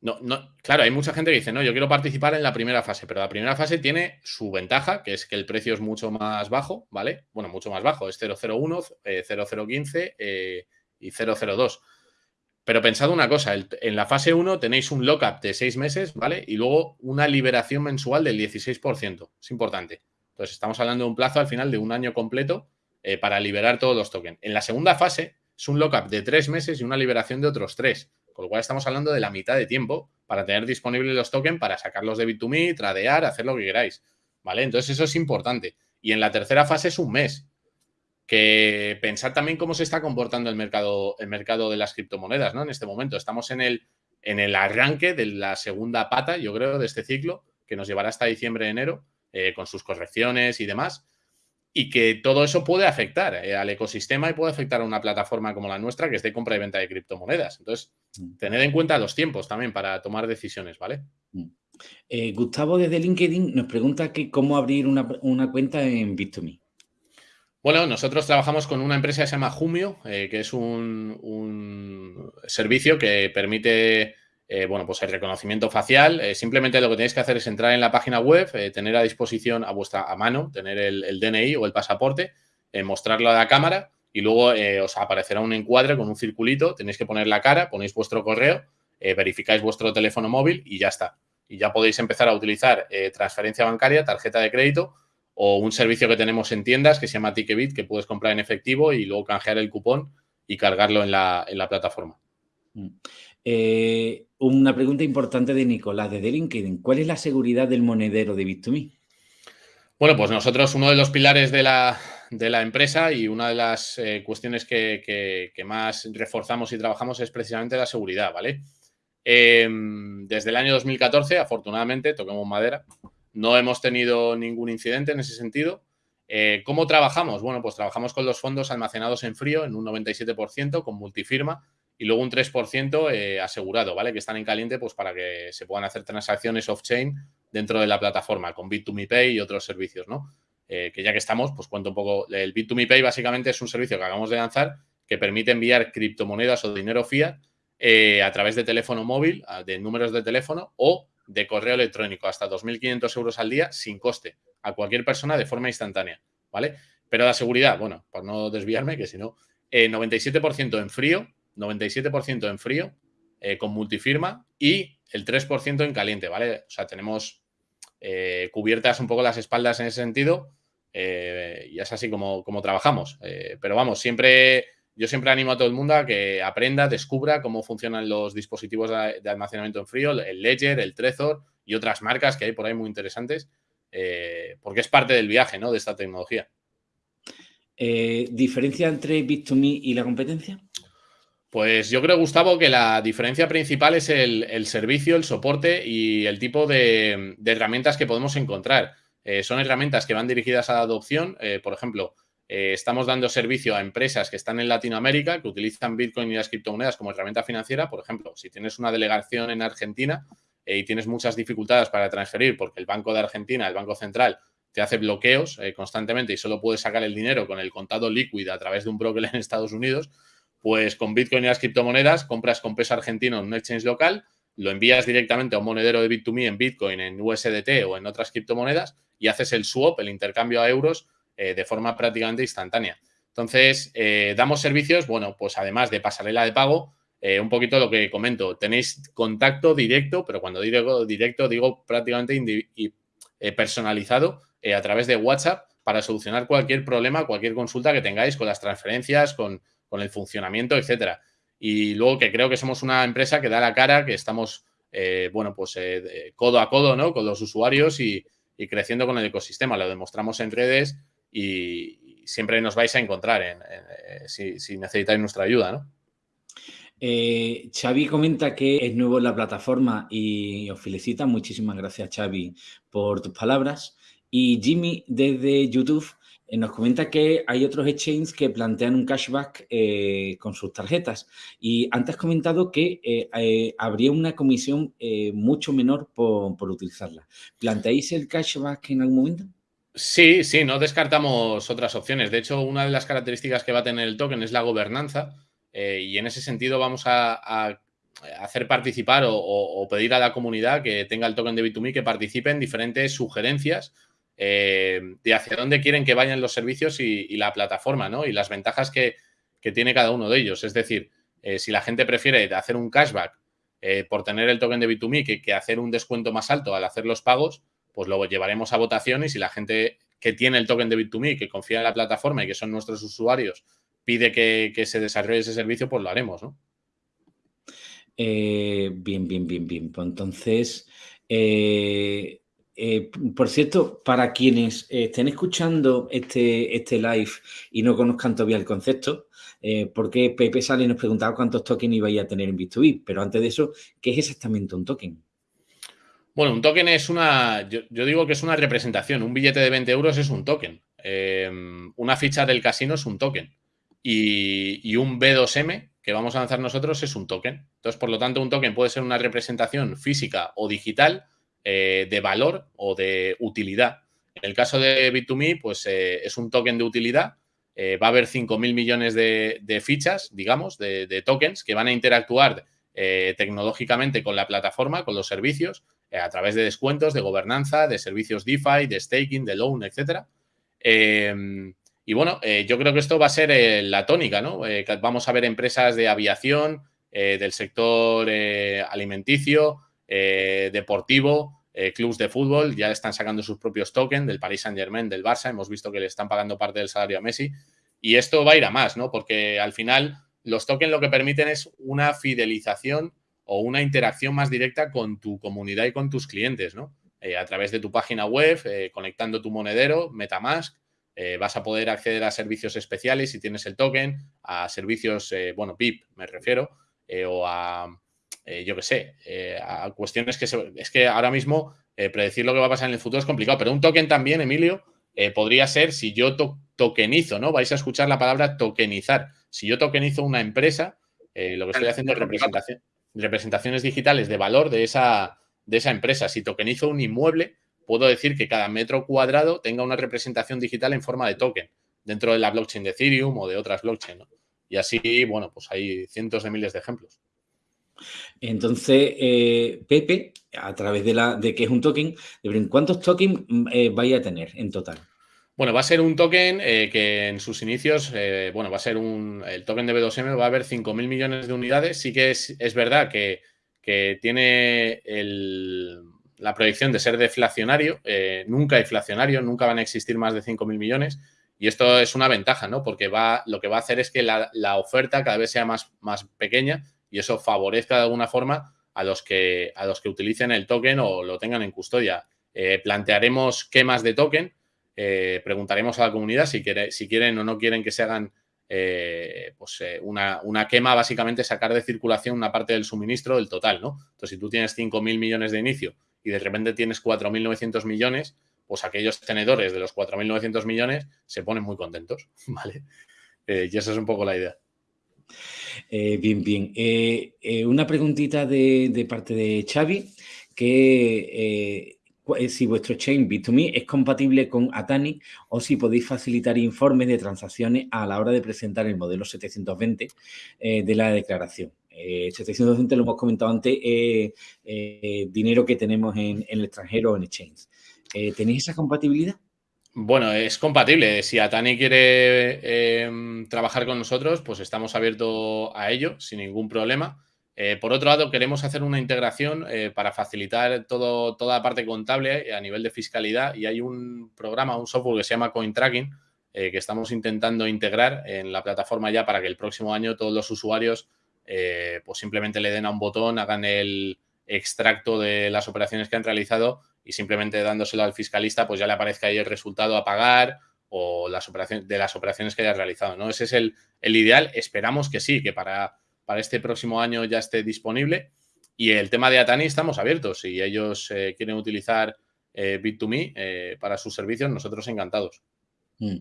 no, no, claro, hay mucha gente que dice, no, yo quiero participar en la primera fase, pero la primera fase tiene su ventaja, que es que el precio es mucho más bajo, ¿vale? Bueno, mucho más bajo, es 001, 0015 eh, y 002. Pero pensad una cosa, en la fase 1 tenéis un lockup de 6 meses, ¿vale? Y luego una liberación mensual del 16%. Es importante. Entonces, estamos hablando de un plazo al final de un año completo eh, para liberar todos los tokens. En la segunda fase es un lockup de 3 meses y una liberación de otros 3. Con lo cual estamos hablando de la mitad de tiempo para tener disponibles los tokens para sacarlos de Bit2Me, tradear, hacer lo que queráis. ¿Vale? Entonces eso es importante. Y en la tercera fase es un mes. Que pensad también cómo se está comportando el mercado, el mercado de las criptomonedas, ¿no? En este momento. Estamos en el, en el arranque de la segunda pata, yo creo, de este ciclo, que nos llevará hasta diciembre, enero, eh, con sus correcciones y demás y que todo eso puede afectar eh, al ecosistema y puede afectar a una plataforma como la nuestra que es de compra y venta de criptomonedas. Entonces. Tened en cuenta los tiempos también para tomar decisiones, ¿vale? Mm. Eh, Gustavo desde LinkedIn nos pregunta que cómo abrir una, cuenta en Bit2Me. Bueno, nosotros trabajamos con una empresa que se llama Jumio, eh, que es un, un, servicio que permite eh, bueno, pues el reconocimiento facial. Eh, simplemente lo que tenéis que hacer es entrar en la página web, tener a disposición a vuestra a mano, tener el, DNI o el pasaporte, mostrarlo a la cámara y luego os aparecerá un encuadre con un circulito. Tenéis que poner la cara, ponéis vuestro correo, verificáis vuestro teléfono móvil y ya está. Y ya podéis empezar a utilizar transferencia bancaria, tarjeta de crédito o un servicio que tenemos en tiendas que se llama Ticketbit, que puedes comprar en efectivo y luego canjear el cupón y cargarlo en la, en la plataforma. Mm. Eh, una pregunta importante de Nicolás desde LinkedIn. ¿Cuál es la seguridad del monedero de Bit2Me? Bueno, pues nosotros uno de los pilares de la, empresa y una de las eh, cuestiones que, más reforzamos y trabajamos es precisamente la seguridad, ¿vale? Em, desde el año 2014, afortunadamente, toquemos madera, no hemos tenido ningún incidente en ese sentido ¿Cómo trabajamos? Bueno, pues trabajamos con los fondos almacenados en frío en un 97% con multifirma y luego un 3% asegurado, ¿vale? Que están en caliente pues para que se puedan hacer transacciones off-chain dentro de la plataforma con Bit2Me y otros servicios, ¿no? Que ya que estamos, pues cuento un poco. El Bit2Me básicamente es un servicio que acabamos de lanzar que permite enviar criptomonedas o dinero fiat eh, a través de teléfono móvil, de números de teléfono o de correo electrónico, hasta 2.500 euros al día sin coste, a cualquier persona de forma instantánea, ¿vale? Pero la seguridad, bueno, por no desviarme, que si no, 97% eh, en frío, 97% en frío, eh, con multifirma y el 3% en caliente, ¿vale? O sea, tenemos cubiertas un poco las espaldas en ese sentido y es así como, como trabajamos. pero vamos, siempre yo siempre animo a todo el mundo a que aprenda, descubra cómo funcionan los dispositivos de, almacenamiento en frío, el Ledger, el Trezor y otras marcas que hay por ahí muy interesantes, eh, porque es parte del viaje ¿no? de esta tecnología. Eh, ¿Diferencia entre Bit2Me y la competencia? Pues yo creo, Gustavo, que la diferencia principal es el, servicio, el soporte y el tipo de, herramientas que podemos encontrar. Eh, son herramientas que van dirigidas a la adopción, por ejemplo, eh, estamos dando servicio a empresas que están en Latinoamérica, que utilizan Bitcoin y las criptomonedas como herramienta financiera. Por ejemplo, si tienes una delegación en Argentina eh, y tienes muchas dificultades para transferir porque el Banco de Argentina, el Banco Central, te hace bloqueos eh, constantemente y solo puedes sacar el dinero con el contado líquido a través de un broker en Estados Unidos, pues con Bitcoin y las criptomonedas compras con peso argentino en un exchange local, lo envías directamente a un monedero de Bit2Me en Bitcoin, en USDT o en otras criptomonedas y haces el swap, el intercambio a euros eh, de forma prácticamente instantánea. Entonces, eh, damos servicios, bueno, pues además de pasarela de pago, eh, un poquito lo que comento, tenéis contacto directo, pero cuando digo directo digo prácticamente personalizado a través de WhatsApp para solucionar cualquier problema, cualquier consulta que tengáis con las transferencias, con, el funcionamiento, etcétera. Y luego que creo que somos una empresa que da la cara, que estamos, bueno, pues codo a codo, ¿no? Con los usuarios y, creciendo con el ecosistema. Lo demostramos en redes y siempre nos vais a encontrar eh, si, necesitáis nuestra ayuda, ¿no? Eh, Xavi comenta que es nuevo en la plataforma y os felicita. Muchísimas gracias, Xavi, por tus palabras. Y Jimmy, desde YouTube, eh, nos comenta que hay otros exchanges que plantean un cashback con sus tarjetas. Y antes has comentado que habría una comisión mucho menor por, por utilizarla. ¿Planteáis el cashback en algún momento? Sí, sí, no descartamos otras opciones. De hecho, una de las características que va a tener el token es la gobernanza eh, y en ese sentido vamos a, hacer participar o, pedir a la comunidad que tenga el token de Bit2Me que participe en diferentes sugerencias eh, de hacia dónde quieren que vayan los servicios y, la plataforma, ¿no? Y las ventajas que, tiene cada uno de ellos. Es decir, eh, si la gente prefiere hacer un cashback por tener el token de Bit2Me que, que hacer un descuento más alto al hacer los pagos, pues lo llevaremos a votación y si la gente que tiene el token de Bit2Me, que confía en la plataforma y que son nuestros usuarios, pide que, se desarrolle ese servicio, pues lo haremos, ¿no? Eh, bien, bien, bien, bien. Pues entonces, eh, eh, por cierto, para quienes estén escuchando este, este live y no conozcan todavía el concepto, porque Pepe Sale nos preguntaba cuántos tokens ibais a tener en Bit2B, pero antes de eso, ¿qué es exactamente un token? Bueno, un token es una, yo, digo que es una representación. Un billete de 20 euros es un token. Eh, una ficha del casino es un token. Y, un B2M que vamos a lanzar nosotros es un token. Entonces, por lo tanto, un token puede ser una representación física o digital eh, de valor o de utilidad. En el caso de Bit2Me, pues eh, es un token de utilidad. va a haber 5.000 millones de, fichas, digamos, de, tokens que van a interactuar tecnológicamente con la plataforma, con los servicios, eh, a través de descuentos, de gobernanza, de servicios DeFi, de staking, de loan, etcétera. Em, y bueno, eh, yo creo que esto va a ser eh, la tónica, ¿no? vamos a ver empresas de aviación, del sector alimenticio, deportivo, clubs de fútbol, ya están sacando sus propios tokens del Paris Saint Germain, del Barça, hemos visto que le están pagando parte del salario a Messi. Y esto va a ir a más, ¿no? Porque al final los tokens lo que permiten es una fidelización o una interacción más directa con tu comunidad y con tus clientes, ¿no? Eh, a través de tu página web, eh, conectando tu monedero, Metamask, eh, vas a poder acceder a servicios especiales si tienes el token, a servicios, bueno, PIP me refiero, o a, yo qué sé, a cuestiones que es que ahora mismo predecir lo que va a pasar en el futuro es complicado, pero un token también, Emilio, podría ser si yo tokenizo, ¿no? Vais a escuchar la palabra tokenizar. Si yo tokenizo una empresa, lo que estoy haciendo es representación, representaciones digitales de valor de esa, de esa empresa. Si tokenizo un inmueble, puedo decir que cada metro cuadrado tenga una representación digital en forma de token dentro de la blockchain de Ethereum o de otras blockchains. Y así, bueno, pues hay cientos de miles de ejemplos. Entonces, eh, Pepe, a través de, la, de que es un token, ¿cuántos tokens eh, vaya a tener en total? Bueno, va a ser un token eh, que en sus inicios, bueno, va a ser un, el token de B2M va a haber 5.000 millones de unidades. Sí que es, verdad que, tiene la proyección de ser deflacionario, nunca inflacionario, nunca van a existir más de 5.000 millones. Y esto es una ventaja, ¿no? Porque va, lo que va a hacer es que la, oferta cada vez sea más, más pequeña y eso favorezca de alguna forma a los que, a los que utilicen el token o lo tengan en custodia. Eh, plantearemos quemas de token, eh, preguntaremos a la comunidad si, quiere, si quieren o no quieren que se hagan eh, pues, una, una, quema, básicamente sacar de circulación una parte del suministro del total, ¿no? Entonces, si tú tienes 5.000 millones de inicio y de repente tienes 4.900 millones, pues aquellos tenedores de los 4.900 millones se ponen muy contentos, ¿vale? y esa es un poco la idea. Eh, bien, bien. Eh, eh, una preguntita de, parte de Xavi, que si vuestro chain Bit2Me es compatible con Atani o si podéis facilitar informes de transacciones a la hora de presentar el modelo 720 de la declaración. 720 lo hemos comentado antes, dinero que tenemos en, el extranjero o en exchange. ¿Tenéis esa compatibilidad? Bueno, es compatible. Si Atani quiere em, trabajar con nosotros, pues estamos abiertos a ello sin ningún problema. Eh, por otro lado, queremos hacer una integración eh, para facilitar todo, toda la parte contable a nivel de fiscalidad y hay un programa, un software que se llama CoinTracking eh, que estamos intentando integrar en la plataforma ya para que el próximo año todos los usuarios pues simplemente le den a un botón, hagan el extracto de las operaciones que han realizado y simplemente dándoselo al fiscalista, pues ya le aparezca ahí el resultado a pagar o las operaciones, de las operaciones que haya realizado. ¿no? Ese es el, ideal. Esperamos que sí, que para, para este próximo año ya esté disponible. Y el tema de Atani estamos abiertos. Si ellos eh, quieren utilizar eh, Bit2Me eh, para sus servicios, nosotros encantados. Mm.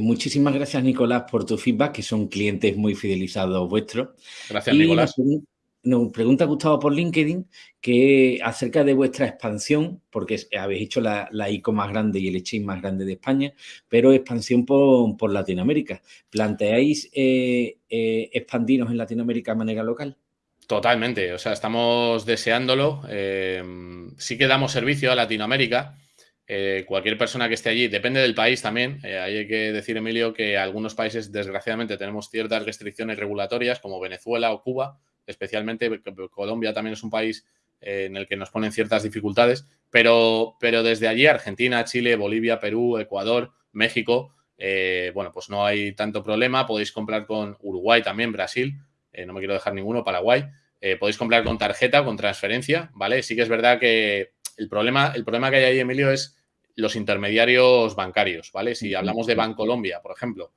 muchísimas gracias, Nicolás, por tu feedback, que son clientes muy fidelizados vuestros. Gracias, Nicolás nos pregunta Gustavo por LinkedIn que acerca de vuestra expansión, porque habéis hecho la, ICO más grande y el exchange más grande de España, pero expansión por, Latinoamérica. ¿Planteáis eh, eh, expandirnos en Latinoamérica de manera local? Totalmente, o sea, estamos deseándolo. Eh, sí que damos servicio a Latinoamérica. cualquier persona que esté allí, depende del país también. hay que decir, Emilio, que algunos países, desgraciadamente, tenemos ciertas restricciones regulatorias, como Venezuela o Cuba, especialmente Colombia también es un país eh, en el que nos ponen ciertas dificultades, pero, pero desde allí Argentina, Chile, Bolivia, Perú, Ecuador, México, eh, bueno, pues no hay tanto problema. Podéis comprar con Uruguay también, Brasil, eh, no me quiero dejar ninguno, Paraguay. podéis comprar con tarjeta o con transferencia, ¿vale? Sí que es verdad que el problema, el problema que hay ahí, Emilio, es los intermediarios bancarios, ¿vale? Si hablamos de Bancolombia, por ejemplo,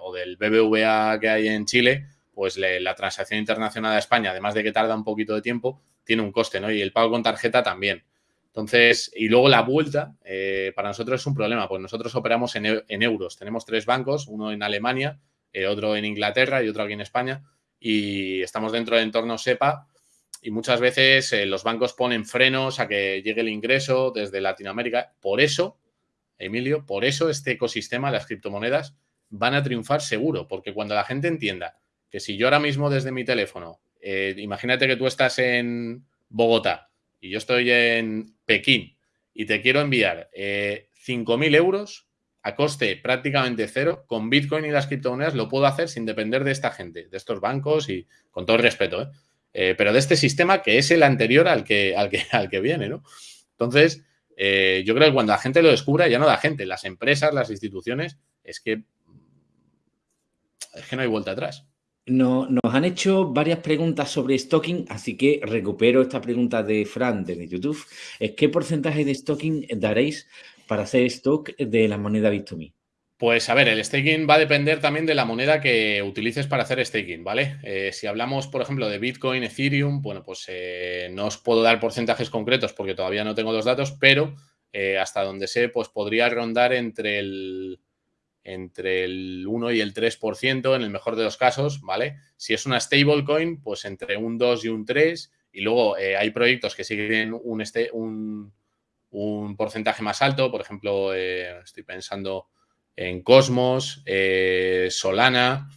o del BBVA que hay en Chile, pues la transacción internacional a España, además de que tarda un poquito de tiempo, tiene un coste, ¿no? Y el pago con tarjeta también. Entonces, y luego la vuelta, eh, para nosotros es un problema, pues nosotros operamos en, euros. Tenemos tres bancos, uno en Alemania, eh, otro en Inglaterra y otro aquí en España, y estamos dentro del entorno SEPA y muchas veces eh, los bancos ponen frenos a que llegue el ingreso desde Latinoamérica. Por eso, Emilio, por eso este ecosistema, las criptomonedas, van a triunfar seguro, porque cuando la gente entienda que si yo ahora mismo desde mi teléfono, eh, imagínate que tú estás en Bogotá y yo estoy en Pekín y te quiero enviar eh, 5.000 euros a coste prácticamente cero, con Bitcoin y las criptomonedas lo puedo hacer sin depender de esta gente, de estos bancos y con todo el respeto, ¿eh? Eh, pero de este sistema que es el anterior al que, al que, al que viene, ¿no? Entonces, yo creo que cuando la gente lo descubra, ya no la gente, las empresas, las instituciones, es que, es que no hay vuelta atrás. No, nos han hecho varias preguntas sobre stocking, así que recupero esta pregunta de Fran desde YouTube. ¿Qué porcentaje de stocking daréis para hacer stock de la moneda Bit2Me? Pues a ver, el staking va a depender también de la moneda que utilices para hacer staking, ¿vale? Eh, si hablamos, por ejemplo, de Bitcoin, Ethereum, bueno, pues eh, no os puedo dar porcentajes concretos porque todavía no tengo los datos, pero hasta donde sé, pues podría rondar entre el, entre el 1 y el 3% en el mejor de los casos, ¿vale? Si es una stablecoin, pues entre un 2 y un 3. Y luego hay proyectos que siguen un, este, un, un porcentaje más alto, por ejemplo, estoy pensando en Cosmos, Solana,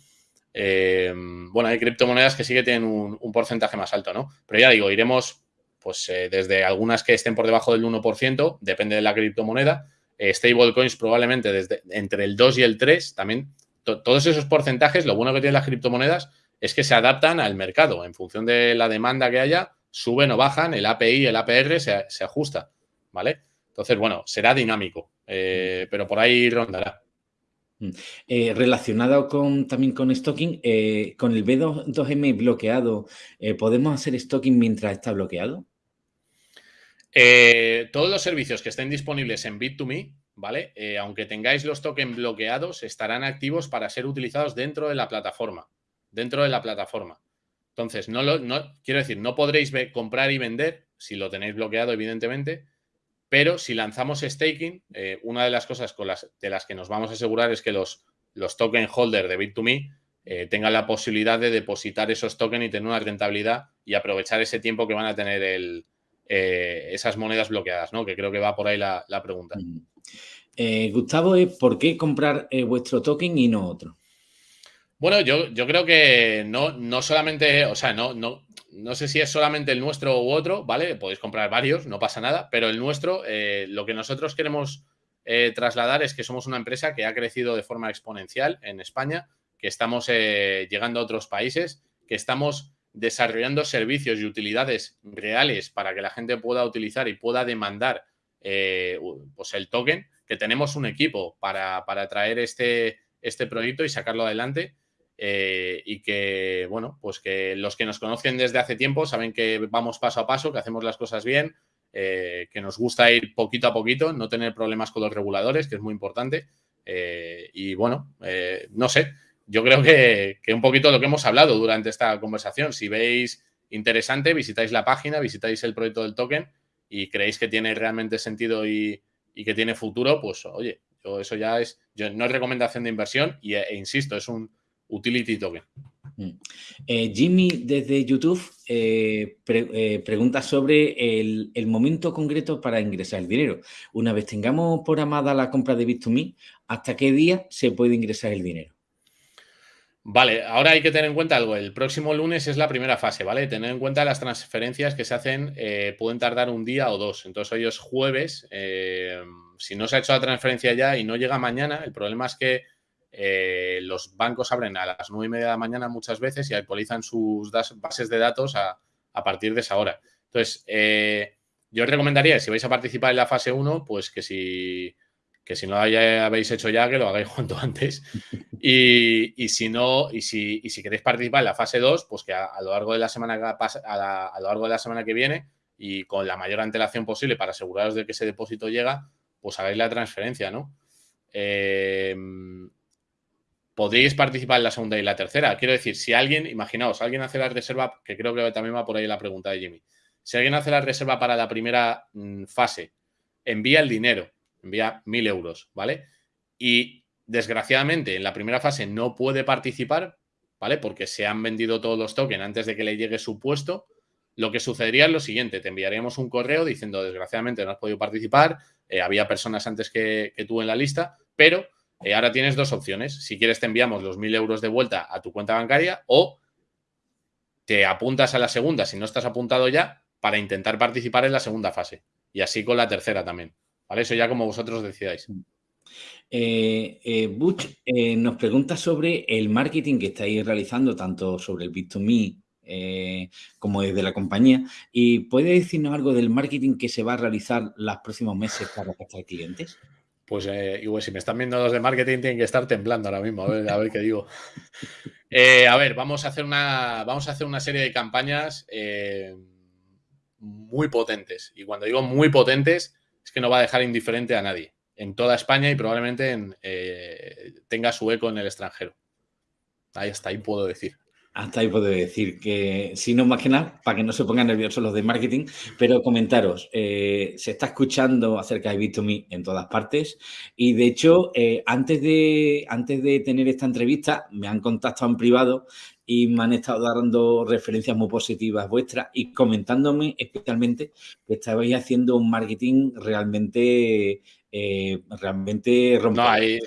eh, bueno, hay criptomonedas que sí que tienen un, porcentaje más alto, ¿no? Pero ya digo, iremos pues eh, desde algunas que estén por debajo del 1%, depende de la criptomoneda, eh, stablecoins probablemente desde entre el 2 y el 3, también todos esos porcentajes, lo bueno que tienen las criptomonedas es que se adaptan al mercado, en función de la demanda que haya, suben o bajan, el API, el APR se, se ajusta, ¿vale? Entonces, bueno, será dinámico, pero por ahí rondará. Mm. Eh, relacionado con, también con stocking, eh, con el B2M bloqueado, eh, ¿podemos hacer stocking mientras está bloqueado? Todos los servicios que estén disponibles en Bit2Me, ¿vale? aunque tengáis los tokens bloqueados, estarán activos para ser utilizados dentro de la plataforma. Dentro de la plataforma. Entonces, no lo, no, quiero decir, no podréis comprar y vender si lo tenéis bloqueado, evidentemente, pero si lanzamos staking, eh, una de las cosas con las, de las que nos vamos a asegurar es que los, los token holders de Bit2Me eh, tengan la posibilidad de depositar esos tokens y tener una rentabilidad y aprovechar ese tiempo que van a tener el, eh, esas monedas bloqueadas, ¿no? Que creo que va por ahí la, pregunta. Gustavo, ¿por qué comprar vuestro token y no otro? Bueno, yo, yo creo que no, no solamente, o sea, no, no, no sé si es solamente el nuestro u otro, ¿vale? Podéis comprar varios, no pasa nada, pero el nuestro, eh, lo que nosotros queremos eh, trasladar es que somos una empresa que ha crecido de forma exponencial en España, que estamos eh, llegando a otros países, que estamos desarrollando servicios y utilidades reales para que la gente pueda utilizar y pueda demandar pues el token, que tenemos un equipo para, para traer este, este proyecto y sacarlo adelante eh, y que, bueno, pues que los que nos conocen desde hace tiempo saben que vamos paso a paso, que hacemos las cosas bien, eh, que nos gusta ir poquito a poquito, no tener problemas con los reguladores, que es muy importante. Eh, y bueno, no sé, yo creo que, un poquito lo que hemos hablado durante esta conversación, si veis interesante, visitáis la página, visitáis el proyecto del token y creéis que tiene realmente sentido y, que tiene futuro, pues oye, eso ya es, no es recomendación de inversión y, e insisto, es un, Utility Token. Mm. Eh, Jimmy desde YouTube eh, eh, pregunta sobre el, momento concreto para ingresar el dinero. Una vez tengamos programada la compra de Bit2Me, ¿hasta qué día se puede ingresar el dinero? Vale, ahora hay que tener en cuenta algo. El próximo lunes es la primera fase, ¿vale? Tener en cuenta las transferencias que se hacen pueden tardar un día o dos. Entonces hoy es jueves. si no se ha hecho la transferencia ya y no llega mañana, el problema es que eh, los bancos abren a las nueve y media de la mañana muchas veces y actualizan sus bases de datos a, partir de esa hora. Entonces, eh, yo os recomendaría, si vais a participar en la fase 1, pues que si, que si no lo habéis hecho ya, que lo hagáis cuanto antes. Y, si no, y si, y si, queréis participar en la fase 2, pues que a, lo largo de la semana que a, a, lo largo de la semana que viene y con la mayor antelación posible para aseguraros de que ese depósito llega, pues hagáis la transferencia, ¿no? Eh, podríais participar en la segunda y la tercera. Quiero decir, si alguien, imaginaos, alguien hace la reserva, que creo que también va por ahí la pregunta de Jimmy. Si alguien hace la reserva para la primera mm, fase, envía el dinero, envía mil euros, ¿vale? Y desgraciadamente en la primera fase no puede participar, ¿vale? Porque se han vendido todos los tokens antes de que le llegue su puesto. Lo que sucedería es lo siguiente, te enviaríamos un correo diciendo, desgraciadamente no has podido participar, eh, había personas antes que, tú en la lista, pero eh, ahora tienes dos opciones. Si quieres, te enviamos los mil euros de vuelta a tu cuenta bancaria o te apuntas a la segunda, si no estás apuntado ya, para intentar participar en la segunda fase. Y así con la tercera también. ¿Vale? Eso ya como vosotros decidáis. Eh, eh, Butch nos pregunta sobre el marketing que estáis realizando, tanto sobre el Bit2Me como desde la compañía. ¿Y puede decirnos algo del marketing que se va a realizar los próximos meses para captar clientes? Pues eh, igual, si me están viendo los de marketing, tienen que estar temblando ahora mismo. A ver, qué digo. Eh, a ver, vamos a hacer una, vamos a hacer una serie de campañas eh, muy potentes. Y cuando digo muy potentes, es que no va a dejar indiferente a nadie en toda España y probablemente tenga su eco en el extranjero. Ahí está, ahí puedo decir. Hasta ahí puedo decir que, si no más que nada, para que no se pongan nerviosos los de marketing, pero comentaros, eh, se está escuchando acerca de Bit2Me en todas partes y de hecho, eh, antes, de, antes de tener esta entrevista, me han contactado en privado y me han estado dando referencias muy positivas vuestras y comentándome especialmente que estabais haciendo un marketing realmente, eh, realmente rompedor.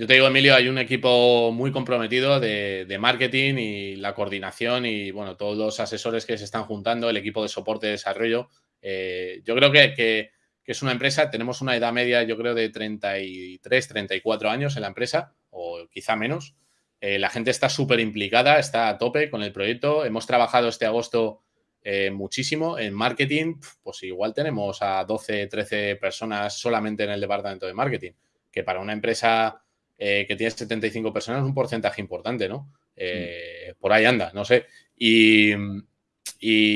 Yo te digo, Emilio, hay un equipo muy comprometido de, marketing y la coordinación y, bueno, todos los asesores que se están juntando, el equipo de soporte de desarrollo. Eh, yo creo que, es una empresa, tenemos una edad media, yo creo, de 33, 34 años en la empresa, o quizá menos. Eh, la gente está súper implicada, está a tope con el proyecto. Hemos trabajado este agosto eh, muchísimo en marketing, pues igual tenemos a 12, 13 personas solamente en el departamento de marketing, que para una empresa eh, que tiene 75 personas, un porcentaje importante, ¿no? Eh, por ahí anda, no sé. Y,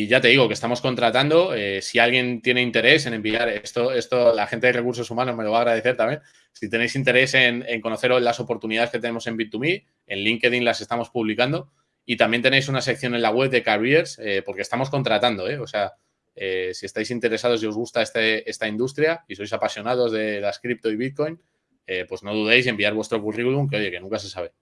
ya te digo que estamos contratando. Eh, si alguien tiene interés en enviar esto, esto, la gente de recursos humanos me lo va a agradecer también. Si tenéis interés en, conocer las oportunidades que tenemos en Bit2Me, en LinkedIn las estamos publicando. Y también tenéis una sección en la web de Careers, porque estamos contratando, O sea, si estáis interesados y os gusta este, esta industria y sois apasionados de las cripto y Bitcoin, eh, pues no dudéis en enviar vuestro currículum, que oye, que nunca se sabe.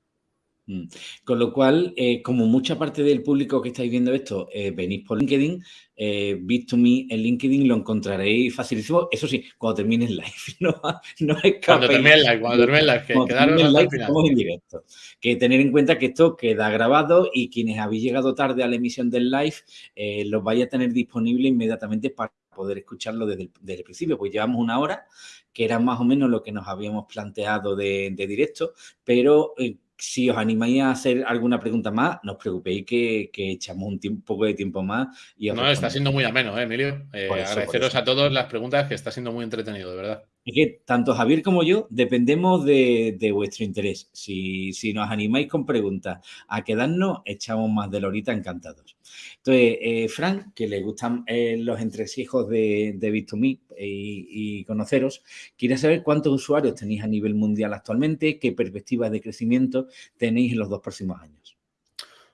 Mm. Con lo cual, eh, como mucha parte del público que estáis viendo esto eh, venís por LinkedIn, eh, Bit2Me en LinkedIn lo encontraréis facilísimo. Eso sí, cuando termine el live. No, no Cuando termine el live, cuando termine el live, que final. en directo. Que tener en cuenta que esto queda grabado y quienes habéis llegado tarde a la emisión del live, eh, los vais a tener disponible inmediatamente para poder escucharlo desde el, principio, pues llevamos una hora, que era más o menos lo que nos habíamos planteado de, directo, pero eh, si os animáis a hacer alguna pregunta más, no os preocupéis que, echamos un, poco de tiempo más. Y no, está siendo muy ameno, ¿eh, Emilio. Eh, agradeceros a todos las preguntas, que está siendo muy entretenido, de verdad. Es que tanto Javier como yo dependemos de, vuestro interés. Si, nos animáis con preguntas a quedarnos, echamos más de lorita encantados. Entonces, eh, Frank, que le gustan eh, los entresijos de, de Bit2Me y, y, conoceros, quiere saber cuántos usuarios tenéis a nivel mundial actualmente, qué perspectivas de crecimiento tenéis en los dos próximos años.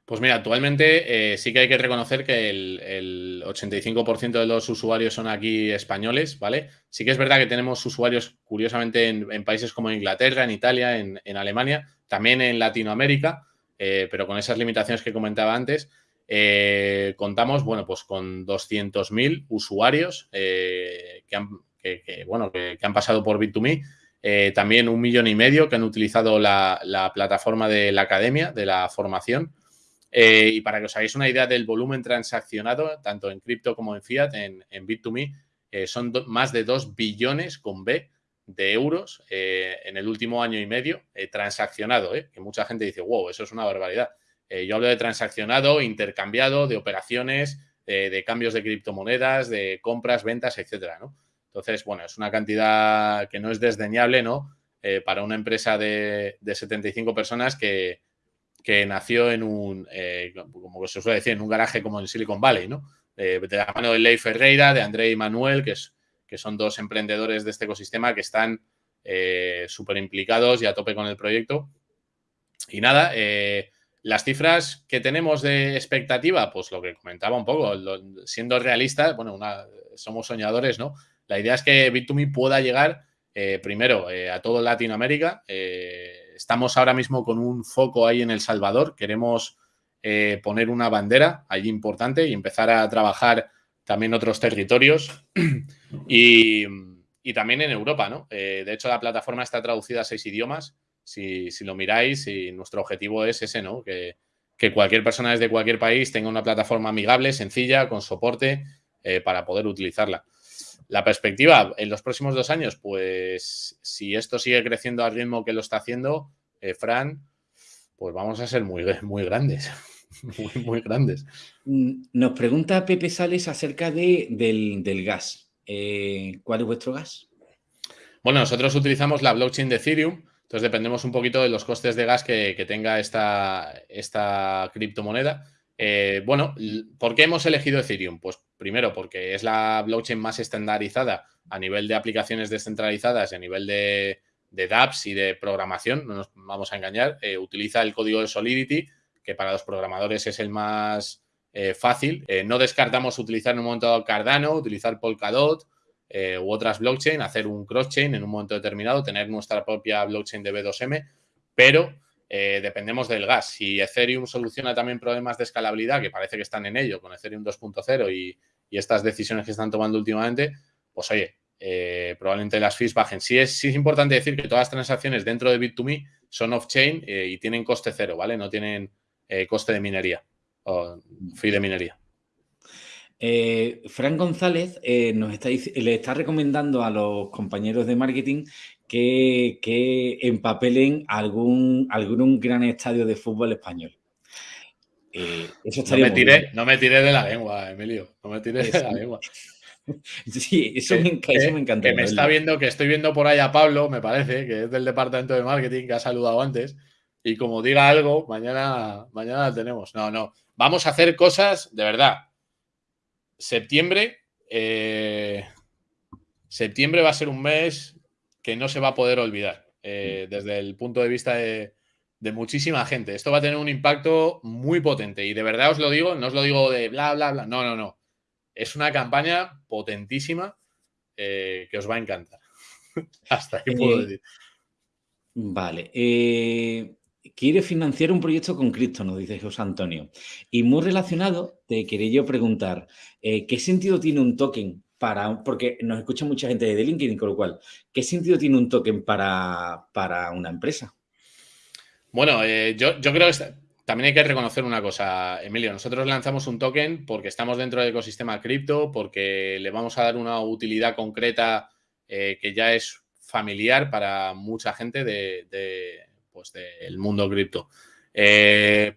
Pues mira, actualmente eh, sí que hay que reconocer que el, 85% de los usuarios son aquí españoles, ¿vale? Sí que es verdad que tenemos usuarios, curiosamente, en, países como Inglaterra, en Italia, en, Alemania, también en Latinoamérica, eh, pero con esas limitaciones que comentaba antes. Eh, contamos, bueno, pues con 200.000 usuarios que han, pasado por Bit2Me. también un millón y medio que han utilizado la plataforma de la academia, de la formación. Eh, y para que os hagáis una idea del volumen transaccionado, tanto en cripto como en fiat, en, Bit2Me, eh, son más de 2 billones con B de euros eh, en el último año y medio transaccionado, que mucha gente dice, wow, eso es una barbaridad. yo hablo de transaccionado, intercambiado, de operaciones, de cambios de criptomonedas, de compras, ventas, etcétera, Entonces, bueno, es una cantidad que no es desdeñable, ¿no? para una empresa de, de 75 personas que, que nació en un, eh, como se suele decir, en un garaje como en Silicon Valley, ¿no? de la mano de Ley Ferreira, de André y Manuel, que, es, que son dos emprendedores de este ecosistema que están eh, súper implicados y a tope con el proyecto. Y nada, eh, las cifras que tenemos de expectativa, pues lo que comentaba un poco, siendo realistas, bueno, somos soñadores, ¿no? La idea es que Bit2Me pueda llegar primero a todo Latinoamérica, estamos ahora mismo con un foco ahí en El Salvador. Queremos eh, poner una bandera allí importante y empezar a trabajar también otros territorios y, también en Europa, ¿no? Eh, de hecho, la plataforma está traducida a seis idiomas. Si, lo miráis, y nuestro objetivo es ese, ¿no? Que, cualquier persona desde cualquier país tenga una plataforma amigable, sencilla, con soporte eh, para poder utilizarla. La perspectiva en los próximos dos años, pues si esto sigue creciendo al ritmo que lo está haciendo, eh, Fran, pues vamos a ser muy, muy grandes. Muy, muy grandes. Mm, nos pregunta Pepe Sales acerca de, del, gas. Eh, ¿Cuál es vuestro gas? Bueno, nosotros utilizamos la blockchain de Ethereum, entonces dependemos un poquito de los costes de gas que, tenga esta, esta criptomoneda. Eh, bueno, ¿por qué hemos elegido Ethereum? Pues primero porque es la blockchain más estandarizada a nivel de aplicaciones descentralizadas y a nivel de, dApps y de programación, no nos vamos a engañar. Eh, utiliza el código de Solidity, que para los programadores es el más eh, fácil. Eh, no descartamos utilizar en un momento Cardano, utilizar Polkadot u otras blockchain, hacer un cross-chain en un momento determinado, tener nuestra propia blockchain de B2M, pero dependemos del gas. Si Ethereum soluciona también problemas de escalabilidad, que parece que están en ello con Ethereum 2.0 y, estas decisiones que están tomando últimamente, pues oye, eh, probablemente las fees bajen. Sí es, importante decir que todas las transacciones dentro de Bit2Me son off-chain eh, y tienen coste cero, ¿vale? No tienen eh, coste de minería o fee de minería. Fran González nos está, le está recomendando a los compañeros de marketing que, que empapelen algún, algún gran estadio de fútbol español. eso no, me tiré, no me tiré de la lengua, Emilio. No me tiré de la lengua. Sí, eso, me, encanta. Que me está viendo, que estoy viendo por ahí a Pablo, me parece, que es del departamento de marketing, que ha saludado antes. Y como diga algo, mañana, mañana tenemos. No, no. Vamos a hacer cosas de verdad. Septiembre. Eh, septiembre va a ser un mes que no se va a poder olvidar. Eh, desde el punto de vista de, de muchísima gente. Esto va a tener un impacto muy potente. Y de verdad os lo digo, no os lo digo de bla, bla, bla. No, no, no es una campaña potentísima eh, que os va a encantar. Hasta ahí puedo eh, decir. Vale. Eh, quiere financiar un proyecto con cripto, nos dice José Antonio. Y muy relacionado, te quería yo preguntar, ¿qué sentido tiene un token porque nos escucha mucha gente de LinkedIn, con lo cual, ¿qué sentido tiene un token para, para una empresa? Bueno, yo, yo, creo que también hay que reconocer una cosa, Emilio. Nosotros lanzamos un token porque estamos dentro del ecosistema cripto, porque le vamos a dar una utilidad concreta eh, que ya es familiar para mucha gente de, pues del mundo cripto. Eh,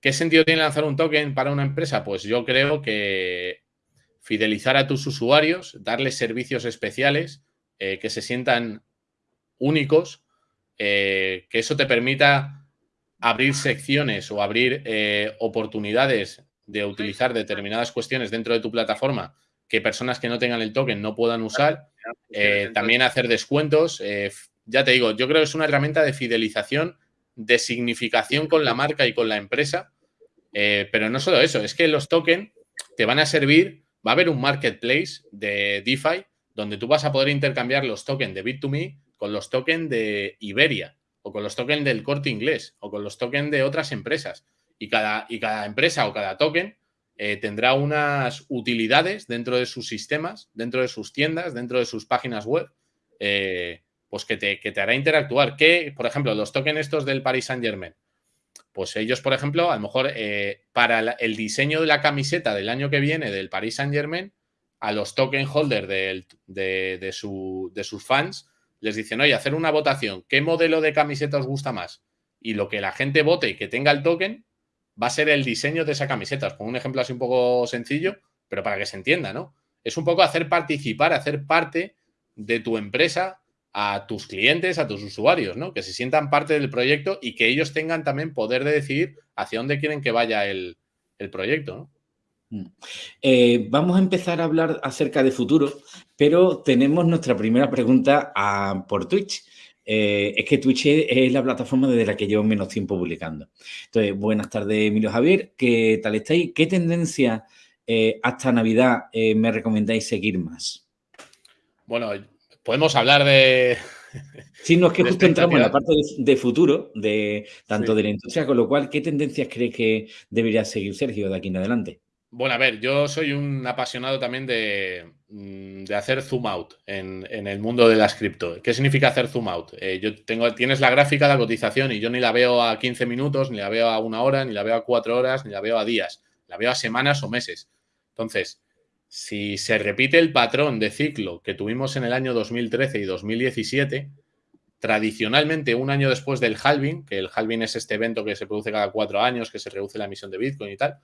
¿Qué sentido tiene lanzar un token para una empresa? Pues yo creo que fidelizar a tus usuarios, darles servicios especiales eh, que se sientan únicos, que eso te permita abrir secciones o abrir eh, oportunidades de utilizar determinadas cuestiones dentro de tu plataforma que personas que no tengan el token no puedan usar. Eh, también hacer descuentos. Eh, ya te digo, yo creo que es una herramienta de fidelización, de significación con la marca y con la empresa. pero no solo eso, es que los tokens te van a servir, va a haber un marketplace de DeFi donde tú vas a poder intercambiar los tokens de Bit2Me con los tokens de Iberia o con los tokens del corte inglés o con los tokens de otras empresas. Y cada, y cada empresa o cada token eh, tendrá unas utilidades dentro de sus sistemas, dentro de sus tiendas, dentro de sus páginas web, eh, pues que te, que te, hará interactuar. Que, por ejemplo, los tokens estos del Paris Saint Germain, pues ellos, por ejemplo, a lo mejor eh, para el diseño de la camiseta del año que viene del Paris Saint Germain, a los token holders de, de, su, de sus fans, les dicen, oye, hacer una votación, ¿qué modelo de camiseta os gusta más? Y lo que la gente vote y que tenga el token va a ser el diseño de esa camiseta. Os pongo un ejemplo así un poco sencillo, pero para que se entienda, ¿no? Es un poco hacer participar, hacer parte de tu empresa a tus clientes, a tus usuarios, ¿no? Que se sientan parte del proyecto y que ellos tengan también poder de decidir hacia dónde quieren que vaya el, el proyecto, ¿no? Mm. Eh, vamos a empezar a hablar acerca de futuro, pero tenemos nuestra primera pregunta por Twitch. Eh, es que Twitch es la plataforma desde la que llevo menos tiempo publicando. Entonces, buenas tardes, Emilio Javier. ¿Qué tal estáis? ¿Qué tendencia eh, hasta Navidad me recomendáis seguir más? Bueno, podemos hablar de... Sí, no, es que justo entramos en la parte de, futuro, de tanto de la industria, con lo cual, ¿qué tendencias crees que debería seguir Sergio de aquí en adelante? Bueno, a ver, yo soy un apasionado también de, mm, hacer zoom out en, el mundo de las cripto. ¿Qué significa hacer zoom out? Eh, yo tengo, tienes la gráfica de la cotización y yo ni la veo a 15 minutos, ni la veo a una hora, ni la veo a cuatro horas, ni la veo a días. La veo a semanas o meses. Entonces, si se repite el patrón de ciclo que tuvimos en el año 2013 y 2017, tradicionalmente un año después del halving, que el halving es este evento que se produce cada cuatro años, que se reduce la emisión de Bitcoin y tal,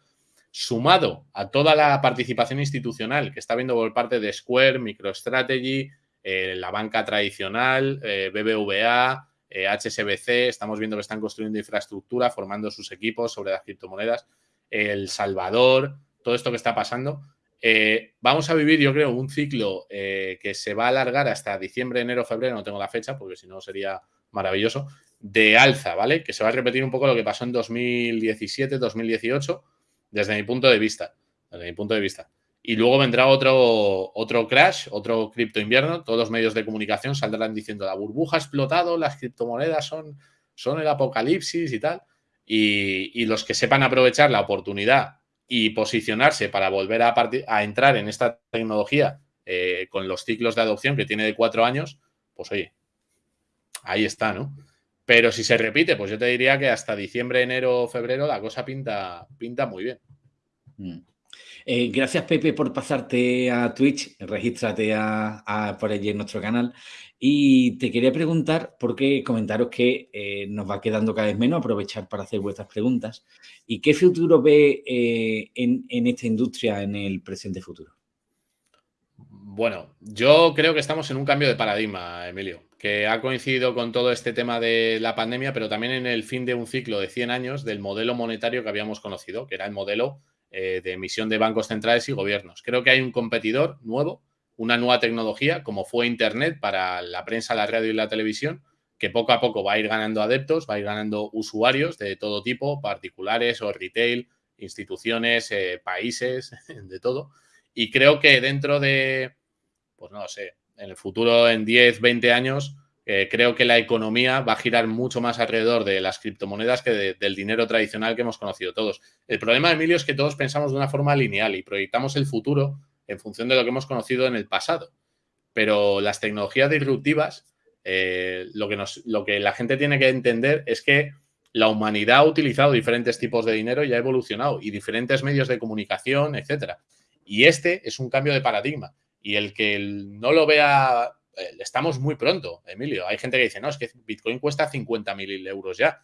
sumado a toda la participación institucional que está viendo por parte de Square, MicroStrategy, eh, la banca tradicional, eh, BBVA, HSBC, eh, estamos viendo que están construyendo infraestructura, formando sus equipos sobre las criptomonedas, El Salvador, todo esto que está pasando. Vamos a vivir, yo creo, un ciclo que se va a alargar hasta diciembre, enero, febrero, no tengo la fecha porque si no sería maravilloso, de alza, ¿vale? Que se va a repetir un poco lo que pasó en 2017, 2018, desde mi punto de vista. Desde mi punto de vista. Y luego vendrá otro, otro crash, otro cripto invierno. Todos los medios de comunicación saldrán diciendo la burbuja ha explotado, las criptomonedas son, son el apocalipsis y tal. Y, los que sepan aprovechar la oportunidad y posicionarse para volver a, a entrar en esta tecnología eh, con los ciclos de adopción que tiene de cuatro años, pues oye, ahí está, ¿no? Pero si se repite, pues yo te diría que hasta diciembre, enero, febrero la cosa pinta, pinta muy bien. Mm. Eh, gracias, Pepe, por pasarte a Twitch. Regístrate a, por allí en nuestro canal. Y te quería preguntar, porque comentaros que eh, nos va quedando cada vez menos, aprovechar para hacer vuestras preguntas. ¿Y qué futuro ve eh, en, esta industria en el presente futuro? Bueno, yo creo que estamos en un cambio de paradigma, Emilio, que ha coincidido con todo este tema de la pandemia, pero también en el fin de un ciclo de 100 años del modelo monetario que habíamos conocido, que era el modelo eh, de emisión de bancos centrales y gobiernos. Creo que hay un competidor nuevo, una nueva tecnología, como fue Internet para la prensa, la radio y la televisión, que poco a poco va a ir ganando adeptos, va a ir ganando usuarios de todo tipo, particulares o retail, instituciones, eh, países, de todo. Y creo que dentro de, pues no sé, en el futuro, en 10, 20 años, eh, creo que la economía va a girar mucho más alrededor de las criptomonedas que del dinero tradicional que hemos conocido todos. El problema, Emilio, es que todos pensamos de una forma lineal y proyectamos el futuro en función de lo que hemos conocido en el pasado. Pero las tecnologías disruptivas, eh, lo, que la gente tiene que entender es que la humanidad ha utilizado diferentes tipos de dinero y ha evolucionado, y diferentes medios de comunicación, etcétera. Y este es un cambio de paradigma. Y el que no lo vea eh, estamos muy pronto, Emilio. Hay gente que dice, no, es que Bitcoin cuesta 50.000 euros ya.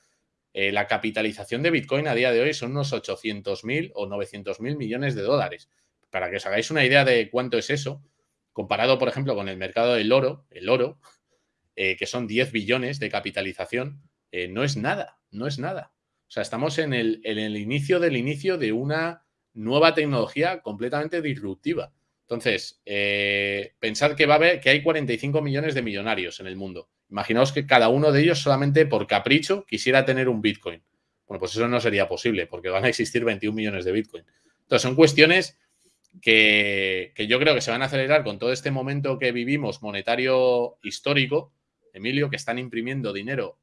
Eh, la capitalización de Bitcoin a día de hoy son unos 800.000 o 900.000 millones de dólares. Para que os hagáis una idea de cuánto es eso, comparado, por ejemplo, con el mercado del oro, el oro, eh, que son 10 billones de capitalización, no es nada, no es nada. O sea, estamos en el, inicio del inicio de una nueva tecnología completamente disruptiva. Entonces, eh, pensad que va a haber, que hay 45 millones de millonarios en el mundo. Imaginaos que cada uno de ellos solamente por capricho quisiera tener un Bitcoin. Bueno, pues eso no sería posible porque van a existir 21 millones de Bitcoin. Entonces, son cuestiones que, yo creo que se van a acelerar con todo este momento que vivimos monetario histórico, Emilio, que están imprimiendo dinero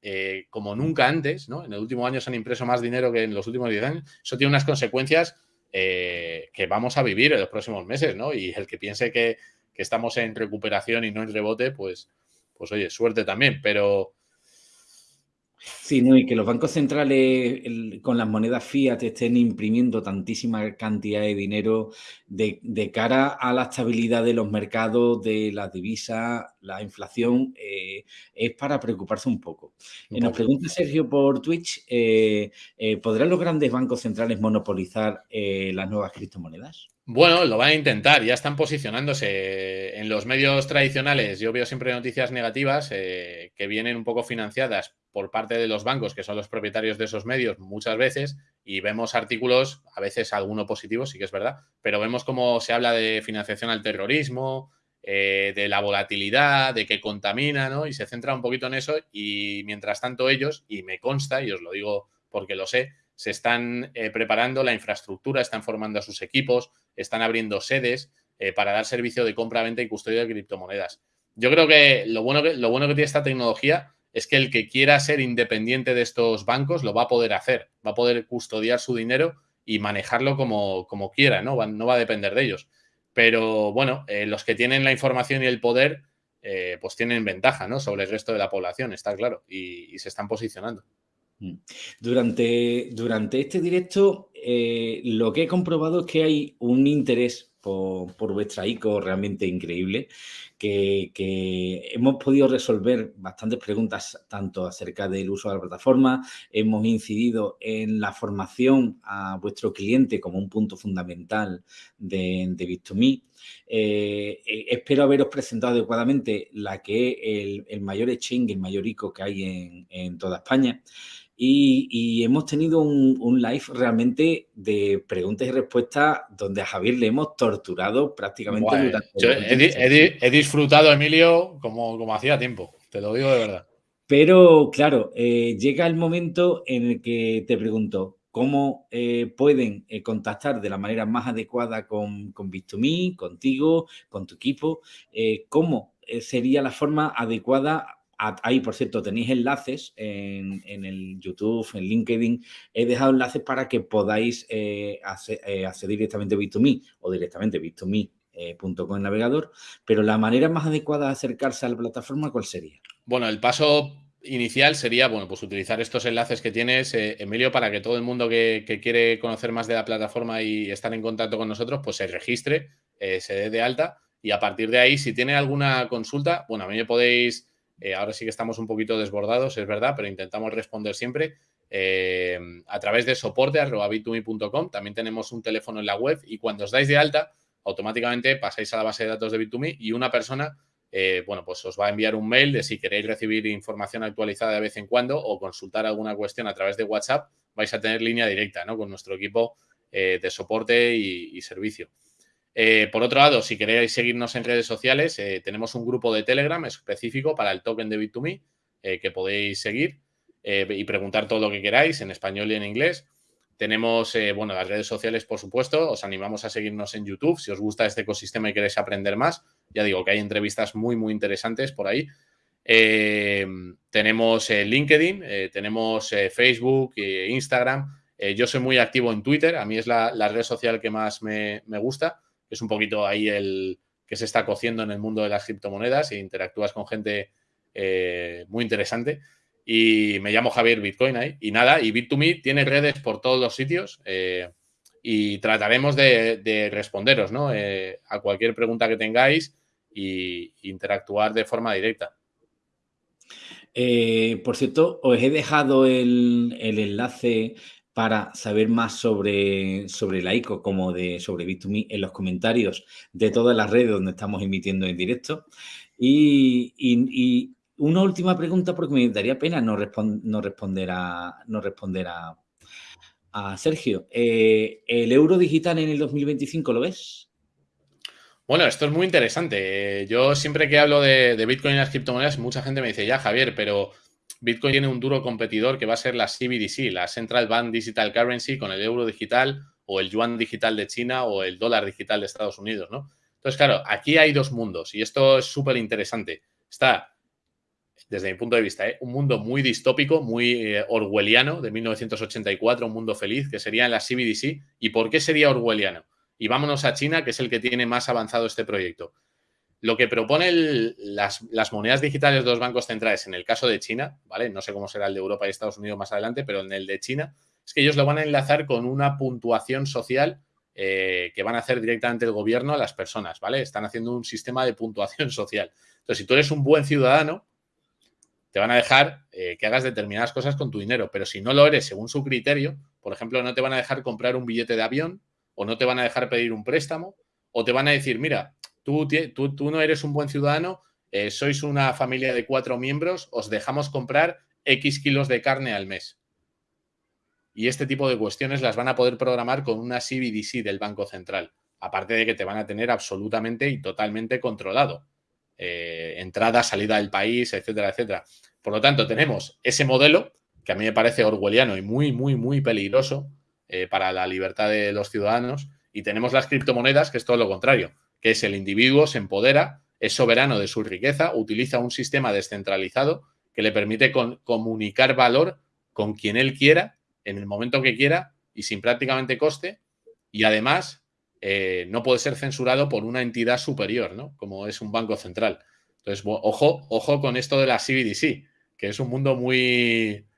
eh, como nunca antes, ¿no? En el último año se han impreso más dinero que en los últimos 10 años. Eso tiene unas consecuencias eh, que vamos a vivir en los próximos meses, ¿no? Y el que piense que, que, estamos en recuperación y no en rebote, pues, pues oye, suerte también, pero Sí, no, y que los bancos centrales con las monedas fiat estén imprimiendo tantísima cantidad de dinero de, cara a la estabilidad de los mercados, de las divisas, la inflación, eh, es para preocuparse un poco. Eh, nos pregunta Sergio por Twitch, eh, ¿podrán los grandes bancos centrales monopolizar las nuevas criptomonedas? Bueno, lo van a intentar, ya están posicionándose en los medios tradicionales. Yo veo siempre noticias negativas que vienen un poco financiadas por parte de los bancos, que son los propietarios de esos medios muchas veces, y vemos artículos, a veces alguno positivo, sí que es verdad, pero vemos cómo se habla de financiación al terrorismo, eh, de la volatilidad, de que contamina, ¿no? Y se centra un poquito en eso y mientras tanto ellos, y me consta, y os lo digo porque lo sé, se están eh, preparando la infraestructura, están formando a sus equipos, están abriendo sedes eh, para dar servicio de compra, venta y custodia de criptomonedas. Yo creo que lo bueno que, lo bueno que tiene esta tecnología es que el que quiera ser independiente de estos bancos lo va a poder hacer, va a poder custodiar su dinero y manejarlo como, como quiera, ¿no? no va a depender de ellos. Pero bueno, eh, los que tienen la información y el poder, eh, pues tienen ventaja, ¿no? Sobre el resto de la población, está claro, y, se están posicionando. Mm. Durante, durante este directo, eh, lo que he comprobado es que hay un interés por, vuestra ICO realmente increíble que, hemos podido resolver bastantes preguntas tanto acerca del uso de la plataforma, hemos incidido en la formación a vuestro cliente como un punto fundamental de, de Bit2Me. Eh, eh, espero haberos presentado adecuadamente la que es el, mayor exchange, el mayor ICO que hay en toda España. Y, hemos tenido un, live realmente de preguntas y respuestas donde a Javier le hemos torturado prácticamente durante he, he, disfrutado, Emilio, como, como hacía tiempo, te lo digo de verdad. Pero claro, llega el momento en el que te pregunto, cómo eh, pueden eh, contactar de la manera más adecuada con, con Bit2Me, contigo, con tu equipo, eh, cómo sería la forma adecuada. Ahí, por cierto, tenéis enlaces en, el YouTube, en LinkedIn. He dejado enlaces para que podáis acceder directamente a Bit2Me o directamente bit2me.com en navegador. Pero la manera más adecuada de acercarse a la plataforma, ¿cuál sería? Bueno, el paso inicial sería, bueno, pues utilizar estos enlaces que tienes, eh, Emilio, para que todo el mundo que, quiere conocer más de la plataforma y estar en contacto con nosotros, pues se registre, eh, se dé de alta y a partir de ahí, si tiene alguna consulta, bueno, a mí me podéis, eh, ahora sí que estamos un poquito desbordados, es verdad, pero intentamos responder siempre a través de soporte también tenemos un teléfono en la web y cuando os dais de alta, automáticamente pasáis a la base de datos de Bit2Me y una persona eh, bueno, pues os va a enviar un mail de si queréis recibir información actualizada de vez en cuando o consultar alguna cuestión a través de WhatsApp, vais a tener línea directa ¿no? con nuestro equipo eh, de soporte y, servicio. Eh, por otro lado, si queréis seguirnos en redes sociales, tenemos un grupo de Telegram específico para el token de Bit2Me que podéis seguir y preguntar todo lo que queráis en español y en inglés. Tenemos, bueno, las redes sociales, por supuesto. Os animamos a seguirnos en YouTube si os gusta este ecosistema y queréis aprender más. Ya digo que hay entrevistas muy, muy interesantes por ahí. Eh, tenemos eh, LinkedIn, eh, tenemos Facebook, Instagram. yo soy muy activo en Twitter, a mí es la, red social que más me, gusta. Es un poquito ahí el que se está cociendo en el mundo de las criptomonedas e interactúas con gente muy interesante. Y me llamo Javier Bitcoin ahí. Y nada, y Bit2Me tiene redes por todos los sitios y trataremos de, responderos ¿no? a cualquier pregunta que tengáis y interactuar de forma directa. Eh, por cierto, os he dejado el, enlace para saber más sobre, sobre la ICO como de sobre Bit2Me en los comentarios de todas las redes donde estamos emitiendo en directo. Y, una última pregunta porque me daría pena no, no responder a, no responder a, Sergio. Eh, ¿El euro digital en el 2025 lo ves? Bueno, esto es muy interesante. Yo siempre que hablo de, Bitcoin y las criptomonedas, mucha gente me dice, ya Javier, pero Bitcoin tiene un duro competidor que va a ser la CBDC, la Central Bank Digital Currency, con el euro digital o el yuan digital de China o el dólar digital de Estados Unidos, ¿no? Entonces, claro, aquí hay dos mundos y esto es súper interesante. Está, desde mi punto de vista, ¿eh? un mundo muy distópico, muy eh, orwelliano de 1984, un mundo feliz, que sería la CBDC. ¿Y por qué sería orwelliano? Y vámonos a China, que es el que tiene más avanzado este proyecto. Lo que propone las, monedas digitales de los bancos centrales en el caso de China, ¿vale? No sé cómo será el de Europa y Estados Unidos más adelante, pero en el de China, es que ellos lo van a enlazar con una puntuación social eh, que van a hacer directamente el gobierno a las personas, ¿vale? Están haciendo un sistema de puntuación social. Entonces, si tú eres un buen ciudadano, te van a dejar eh, que hagas determinadas cosas con tu dinero, pero si no lo eres según su criterio, por ejemplo, no te van a dejar comprar un billete de avión, o no te van a dejar pedir un préstamo, o te van a decir, mira, tú, no eres un buen ciudadano, eh, sois una familia de cuatro miembros, os dejamos comprar X kilos de carne al mes. Y este tipo de cuestiones las van a poder programar con una CBDC del Banco Central. Aparte de que te van a tener absolutamente y totalmente controlado. Eh, entrada, salida del país, etcétera, etcétera. Por lo tanto, tenemos ese modelo que a mí me parece orwelliano y muy, muy, muy peligroso, eh, para la libertad de los ciudadanos. Y tenemos las criptomonedas, que es todo lo contrario, que es el individuo se empodera, es soberano de su riqueza, utiliza un sistema descentralizado que le permite comunicar valor con quien él quiera, en el momento que quiera y sin prácticamente coste. Y además eh, no puede ser censurado por una entidad superior, ¿no? Como es un banco central. Entonces, ojo, ojo con esto de la CBDC, que es un mundo muy,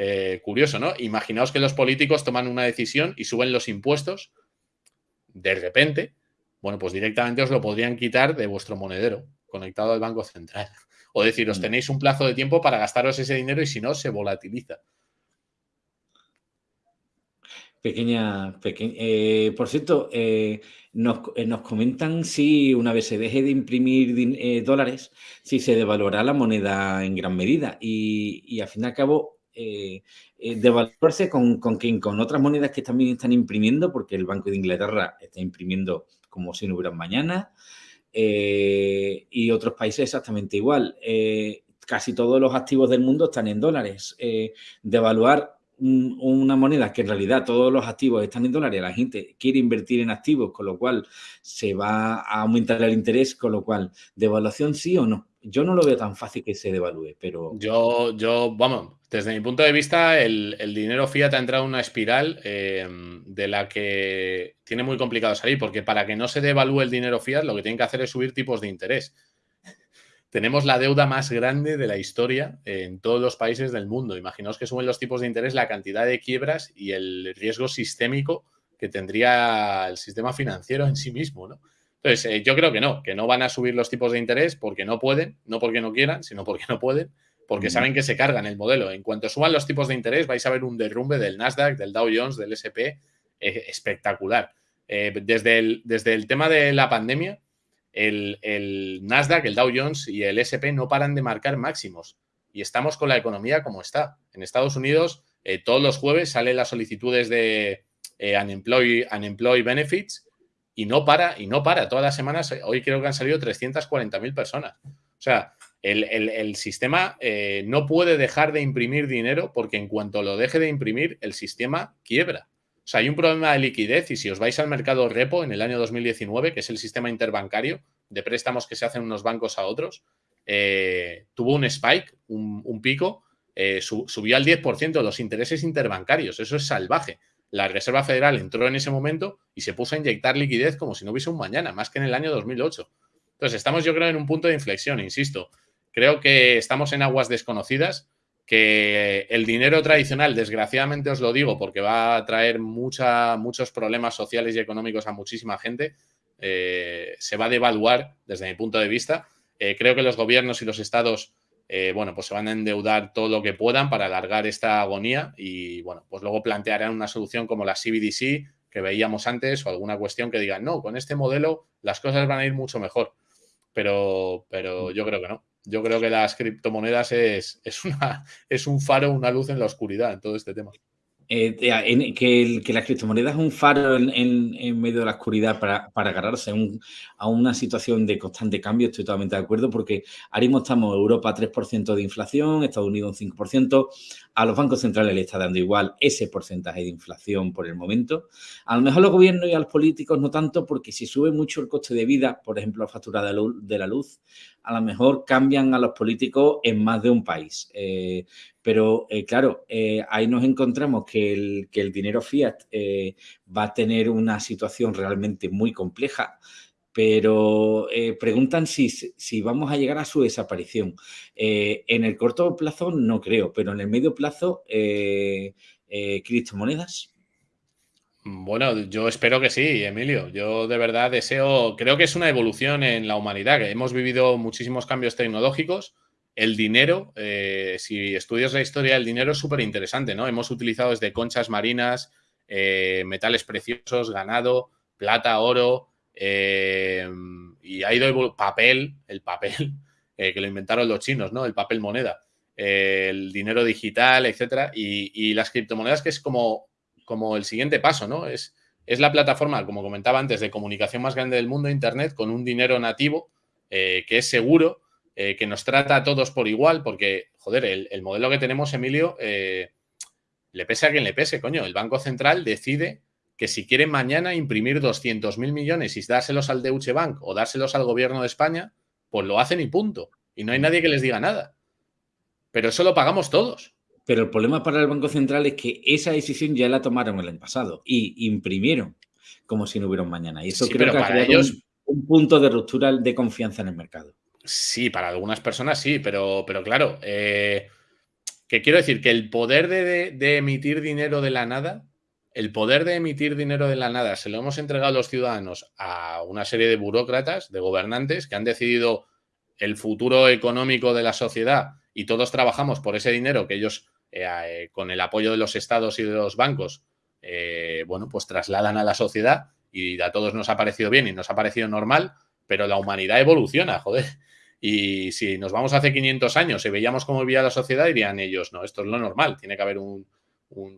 eh, curioso, ¿no? Imaginaos que los políticos toman una decisión y suben los impuestos de repente, bueno, pues directamente os lo podrían quitar de vuestro monedero conectado al Banco Central. O decir, os mm. tenéis un plazo de tiempo para gastaros ese dinero y si no, se volatiliza. Pequeña, eh, por cierto, eh, nos, comentan si una vez se deje de imprimir dólares, si se devaluará la moneda en gran medida. Y, y al fin y al cabo, eh, eh, devaluarse con, con, con otras monedas que también están imprimiendo, porque el Banco de Inglaterra está imprimiendo como si no hubiera mañana, eh, y otros países exactamente igual. casi todos los activos del mundo están en dólares. devaluar una moneda que en realidad todos los activos están en dólares, la gente quiere invertir en activos, con lo cual se va a aumentar el interés, con lo cual, ¿devaluación sí o no? Yo no lo veo tan fácil que se devalúe, pero... Yo, yo vamos, desde mi punto de vista, el, dinero fiat ha entrado en una espiral eh, de la que tiene muy complicado salir, porque para que no se devalúe el dinero fiat, lo que tienen que hacer es subir tipos de interés tenemos la deuda más grande de la historia en todos los países del mundo. Imaginaos que suben los tipos de interés, la cantidad de quiebras y el riesgo sistémico que tendría el sistema financiero en sí mismo, ¿no? Entonces, eh, yo creo que no, que no van a subir los tipos de interés porque no pueden, no porque no quieran, sino porque no pueden, porque saben que se cargan el modelo. En cuanto suban los tipos de interés, vais a ver un derrumbe del Nasdaq, del Dow Jones, del SP, eh, espectacular. Eh, desde, el, desde el tema de la pandemia, el, Nasdaq, el Dow Jones y el SP no paran de marcar máximos. Y estamos con la economía como está. En Estados Unidos, eh, todos los jueves salen las solicitudes de eh, unemployed, Benefits y no para, y no para. Todas las semanas, eh, hoy creo que han salido 340.000 personas. O sea, el, sistema no puede dejar de imprimir dinero porque en cuanto lo deje de imprimir, el sistema quiebra. O sea, hay un problema de liquidez y si os vais al mercado repo en el año 2019, que es el sistema interbancario de préstamos que se hacen unos bancos a otros, eh, tuvo un spike, un, pico, eh, subió al 10% los intereses interbancarios. Eso es salvaje. La Reserva Federal entró en ese momento y se puso a inyectar liquidez como si no hubiese un mañana, más que en el año 2008. Entonces, estamos yo creo en un punto de inflexión, insisto. Creo que estamos en aguas desconocidas que el dinero tradicional, desgraciadamente os lo digo, porque va a traer muchos problemas sociales y económicos a muchísima gente, eh, se va a devaluar desde mi punto de vista. Eh, creo que los gobiernos y los estados, eh, bueno, pues se van a endeudar todo lo que puedan para alargar esta agonía y, bueno, pues luego plantearán una solución como la CBDC que veíamos antes o alguna cuestión que digan, no, con este modelo las cosas van a ir mucho mejor. Pero, pero yo creo que no yo creo que las criptomonedas es, es, una, es un faro, una luz en la oscuridad en todo este tema. Eh, que, que, las criptomonedas es un faro en, medio de la oscuridad para, agarrarse a, una situación de constante cambio, estoy totalmente de acuerdo, porque ahora mismo estamos Europa 3% de inflación, Estados Unidos un 5%, a los bancos centrales le está dando igual ese porcentaje de inflación por el momento. A lo mejor los gobiernos y a los políticos no tanto, porque si sube mucho el coste de vida, por ejemplo, la factura de la luz, a lo mejor cambian a los políticos en más de un país. Eh, pero eh, claro, eh, ahí nos encontramos que el, dinero fiat eh, va a tener una situación realmente muy compleja, pero preguntan si, si, vamos a llegar a su desaparición. en el corto plazo no creo, pero en el medio plazo, criptomonedas. Bueno, yo espero que sí, Emilio. Yo de verdad deseo, creo que es una evolución en la humanidad, que hemos vivido muchísimos cambios tecnológicos el dinero, eh, si estudias la historia del dinero, es súper interesante, ¿no? Hemos utilizado desde conchas marinas, eh, metales preciosos, ganado, plata, oro, eh, y ha ido papel, el papel, que lo inventaron los chinos, ¿no? El papel moneda, el dinero digital, etcétera, y, las criptomonedas, que es como, como el siguiente paso, ¿no? Es, es la plataforma, como comentaba antes, de comunicación más grande del mundo, Internet, con un dinero nativo que es seguro eh, que nos trata a todos por igual, porque, joder, el, modelo que tenemos, Emilio, eh, le pese a quien le pese, coño. El Banco Central decide que si quiere mañana imprimir 200.000 millones y dárselos al Deutsche Bank o dárselos al gobierno de España, pues lo hacen y punto. Y no hay nadie que les diga nada. Pero eso lo pagamos todos. Pero el problema para el Banco Central es que esa decisión ya la tomaron el año pasado y imprimieron como si no hubiera un mañana. Y eso creo que ha ellos... un punto de ruptura de confianza en el mercado. Sí, para algunas personas sí, pero, pero claro, eh, que quiero decir que el poder de, emitir dinero de la nada, el poder de emitir dinero de la nada se lo hemos entregado a los ciudadanos a una serie de burócratas, de gobernantes que han decidido el futuro económico de la sociedad y todos trabajamos por ese dinero que ellos, eh, eh, con el apoyo de los estados y de los bancos, bueno, pues trasladan a la sociedad y a todos nos ha parecido bien y nos ha parecido normal, pero la humanidad evoluciona, joder. Y si nos vamos hace 500 años y veíamos cómo vivía la sociedad, dirían ellos, no, esto es lo normal, tiene que haber un,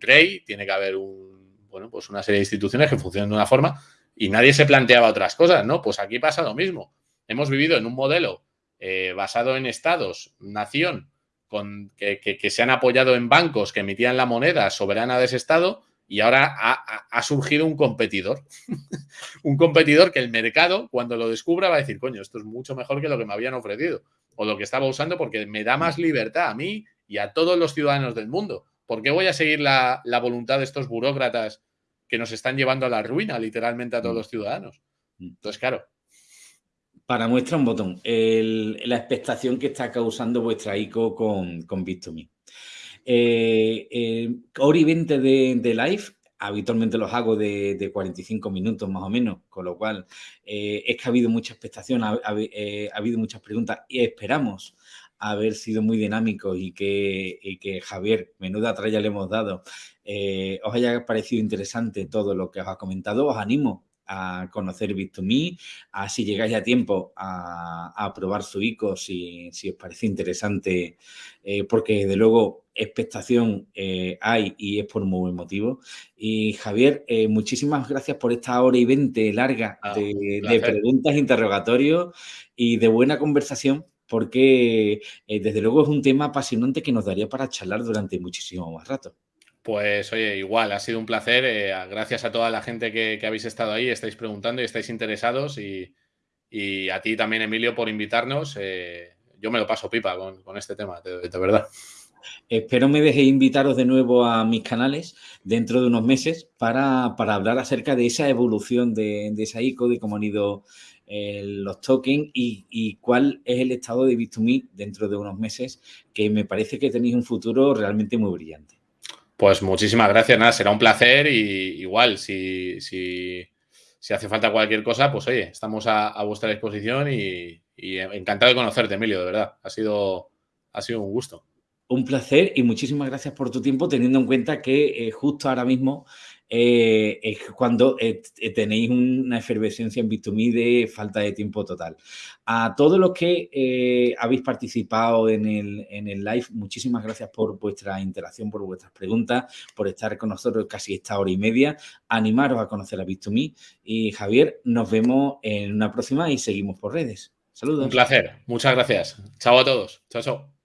rey, tiene que haber un, bueno, pues una serie de instituciones que funcionen de una forma y nadie se planteaba otras cosas, ¿no? Pues aquí pasa lo mismo. Hemos vivido en un modelo eh, basado en estados, nación, con, que, se han apoyado en bancos que emitían la moneda soberana de ese estado y ahora ha, surgido un competidor. un competidor que el mercado, cuando lo descubra, va a decir, coño, esto es mucho mejor que lo que me habían ofrecido o lo que estaba usando porque me da más libertad a mí y a todos los ciudadanos del mundo. ¿Por qué voy a seguir la, voluntad de estos burócratas que nos están llevando a la ruina, literalmente, a todos mm. los ciudadanos? Mm. Entonces, claro. Para muestra un botón, la expectación que está causando vuestra ICO con, con Bit2Me. Eh, eh, Ori 20 de, live, habitualmente los hago de, 45 minutos más o menos, con lo cual eh, es que ha habido mucha expectación, ha, habido muchas preguntas y esperamos haber sido muy dinámicos y que, Javier, menuda tralla le hemos dado, os haya parecido interesante todo lo que os ha comentado, os animo a conocer Bit2Me, a si llegáis a tiempo a, probar su ICO si, os parece interesante, eh, porque de luego expectación eh, hay y es por muy buen motivo. Y Javier, eh, muchísimas gracias por esta hora y veinte larga ah, de, de, preguntas, interrogatorios y de buena conversación porque desde luego es un tema apasionante que nos daría para charlar durante muchísimo más rato. Pues oye, igual, ha sido un placer. Eh, gracias a toda la gente que, habéis estado ahí, estáis preguntando y estáis interesados. Y, a ti también, Emilio, por invitarnos. Eh, yo me lo paso pipa con, este tema, de, verdad. Espero me dejéis invitaros de nuevo a mis canales dentro de unos meses para, hablar acerca de esa evolución de, esa ICO, de cómo han ido eh, los tokens y, y, cuál es el estado de Bit2Me dentro de unos meses, que me parece que tenéis un futuro realmente muy brillante. Pues muchísimas gracias, nada, será un placer y igual, si, si, hace falta cualquier cosa, pues oye, estamos a, vuestra disposición y, encantado de conocerte, Emilio, de verdad. Ha sido, ha sido un gusto. Un placer y muchísimas gracias por tu tiempo, teniendo en cuenta que eh, justo ahora mismo eh, es cuando eh, tenéis una efervescencia en Bit2Me de falta de tiempo total. A todos los que habéis participado en el, en el live, muchísimas gracias por vuestra interacción, por vuestras preguntas, por estar con nosotros casi esta hora y media. Animaros a conocer a Bit2Me. Y Javier, nos vemos en una próxima y seguimos por redes. Saludos. Un placer. Muchas gracias. Chao a todos. Chao, chao.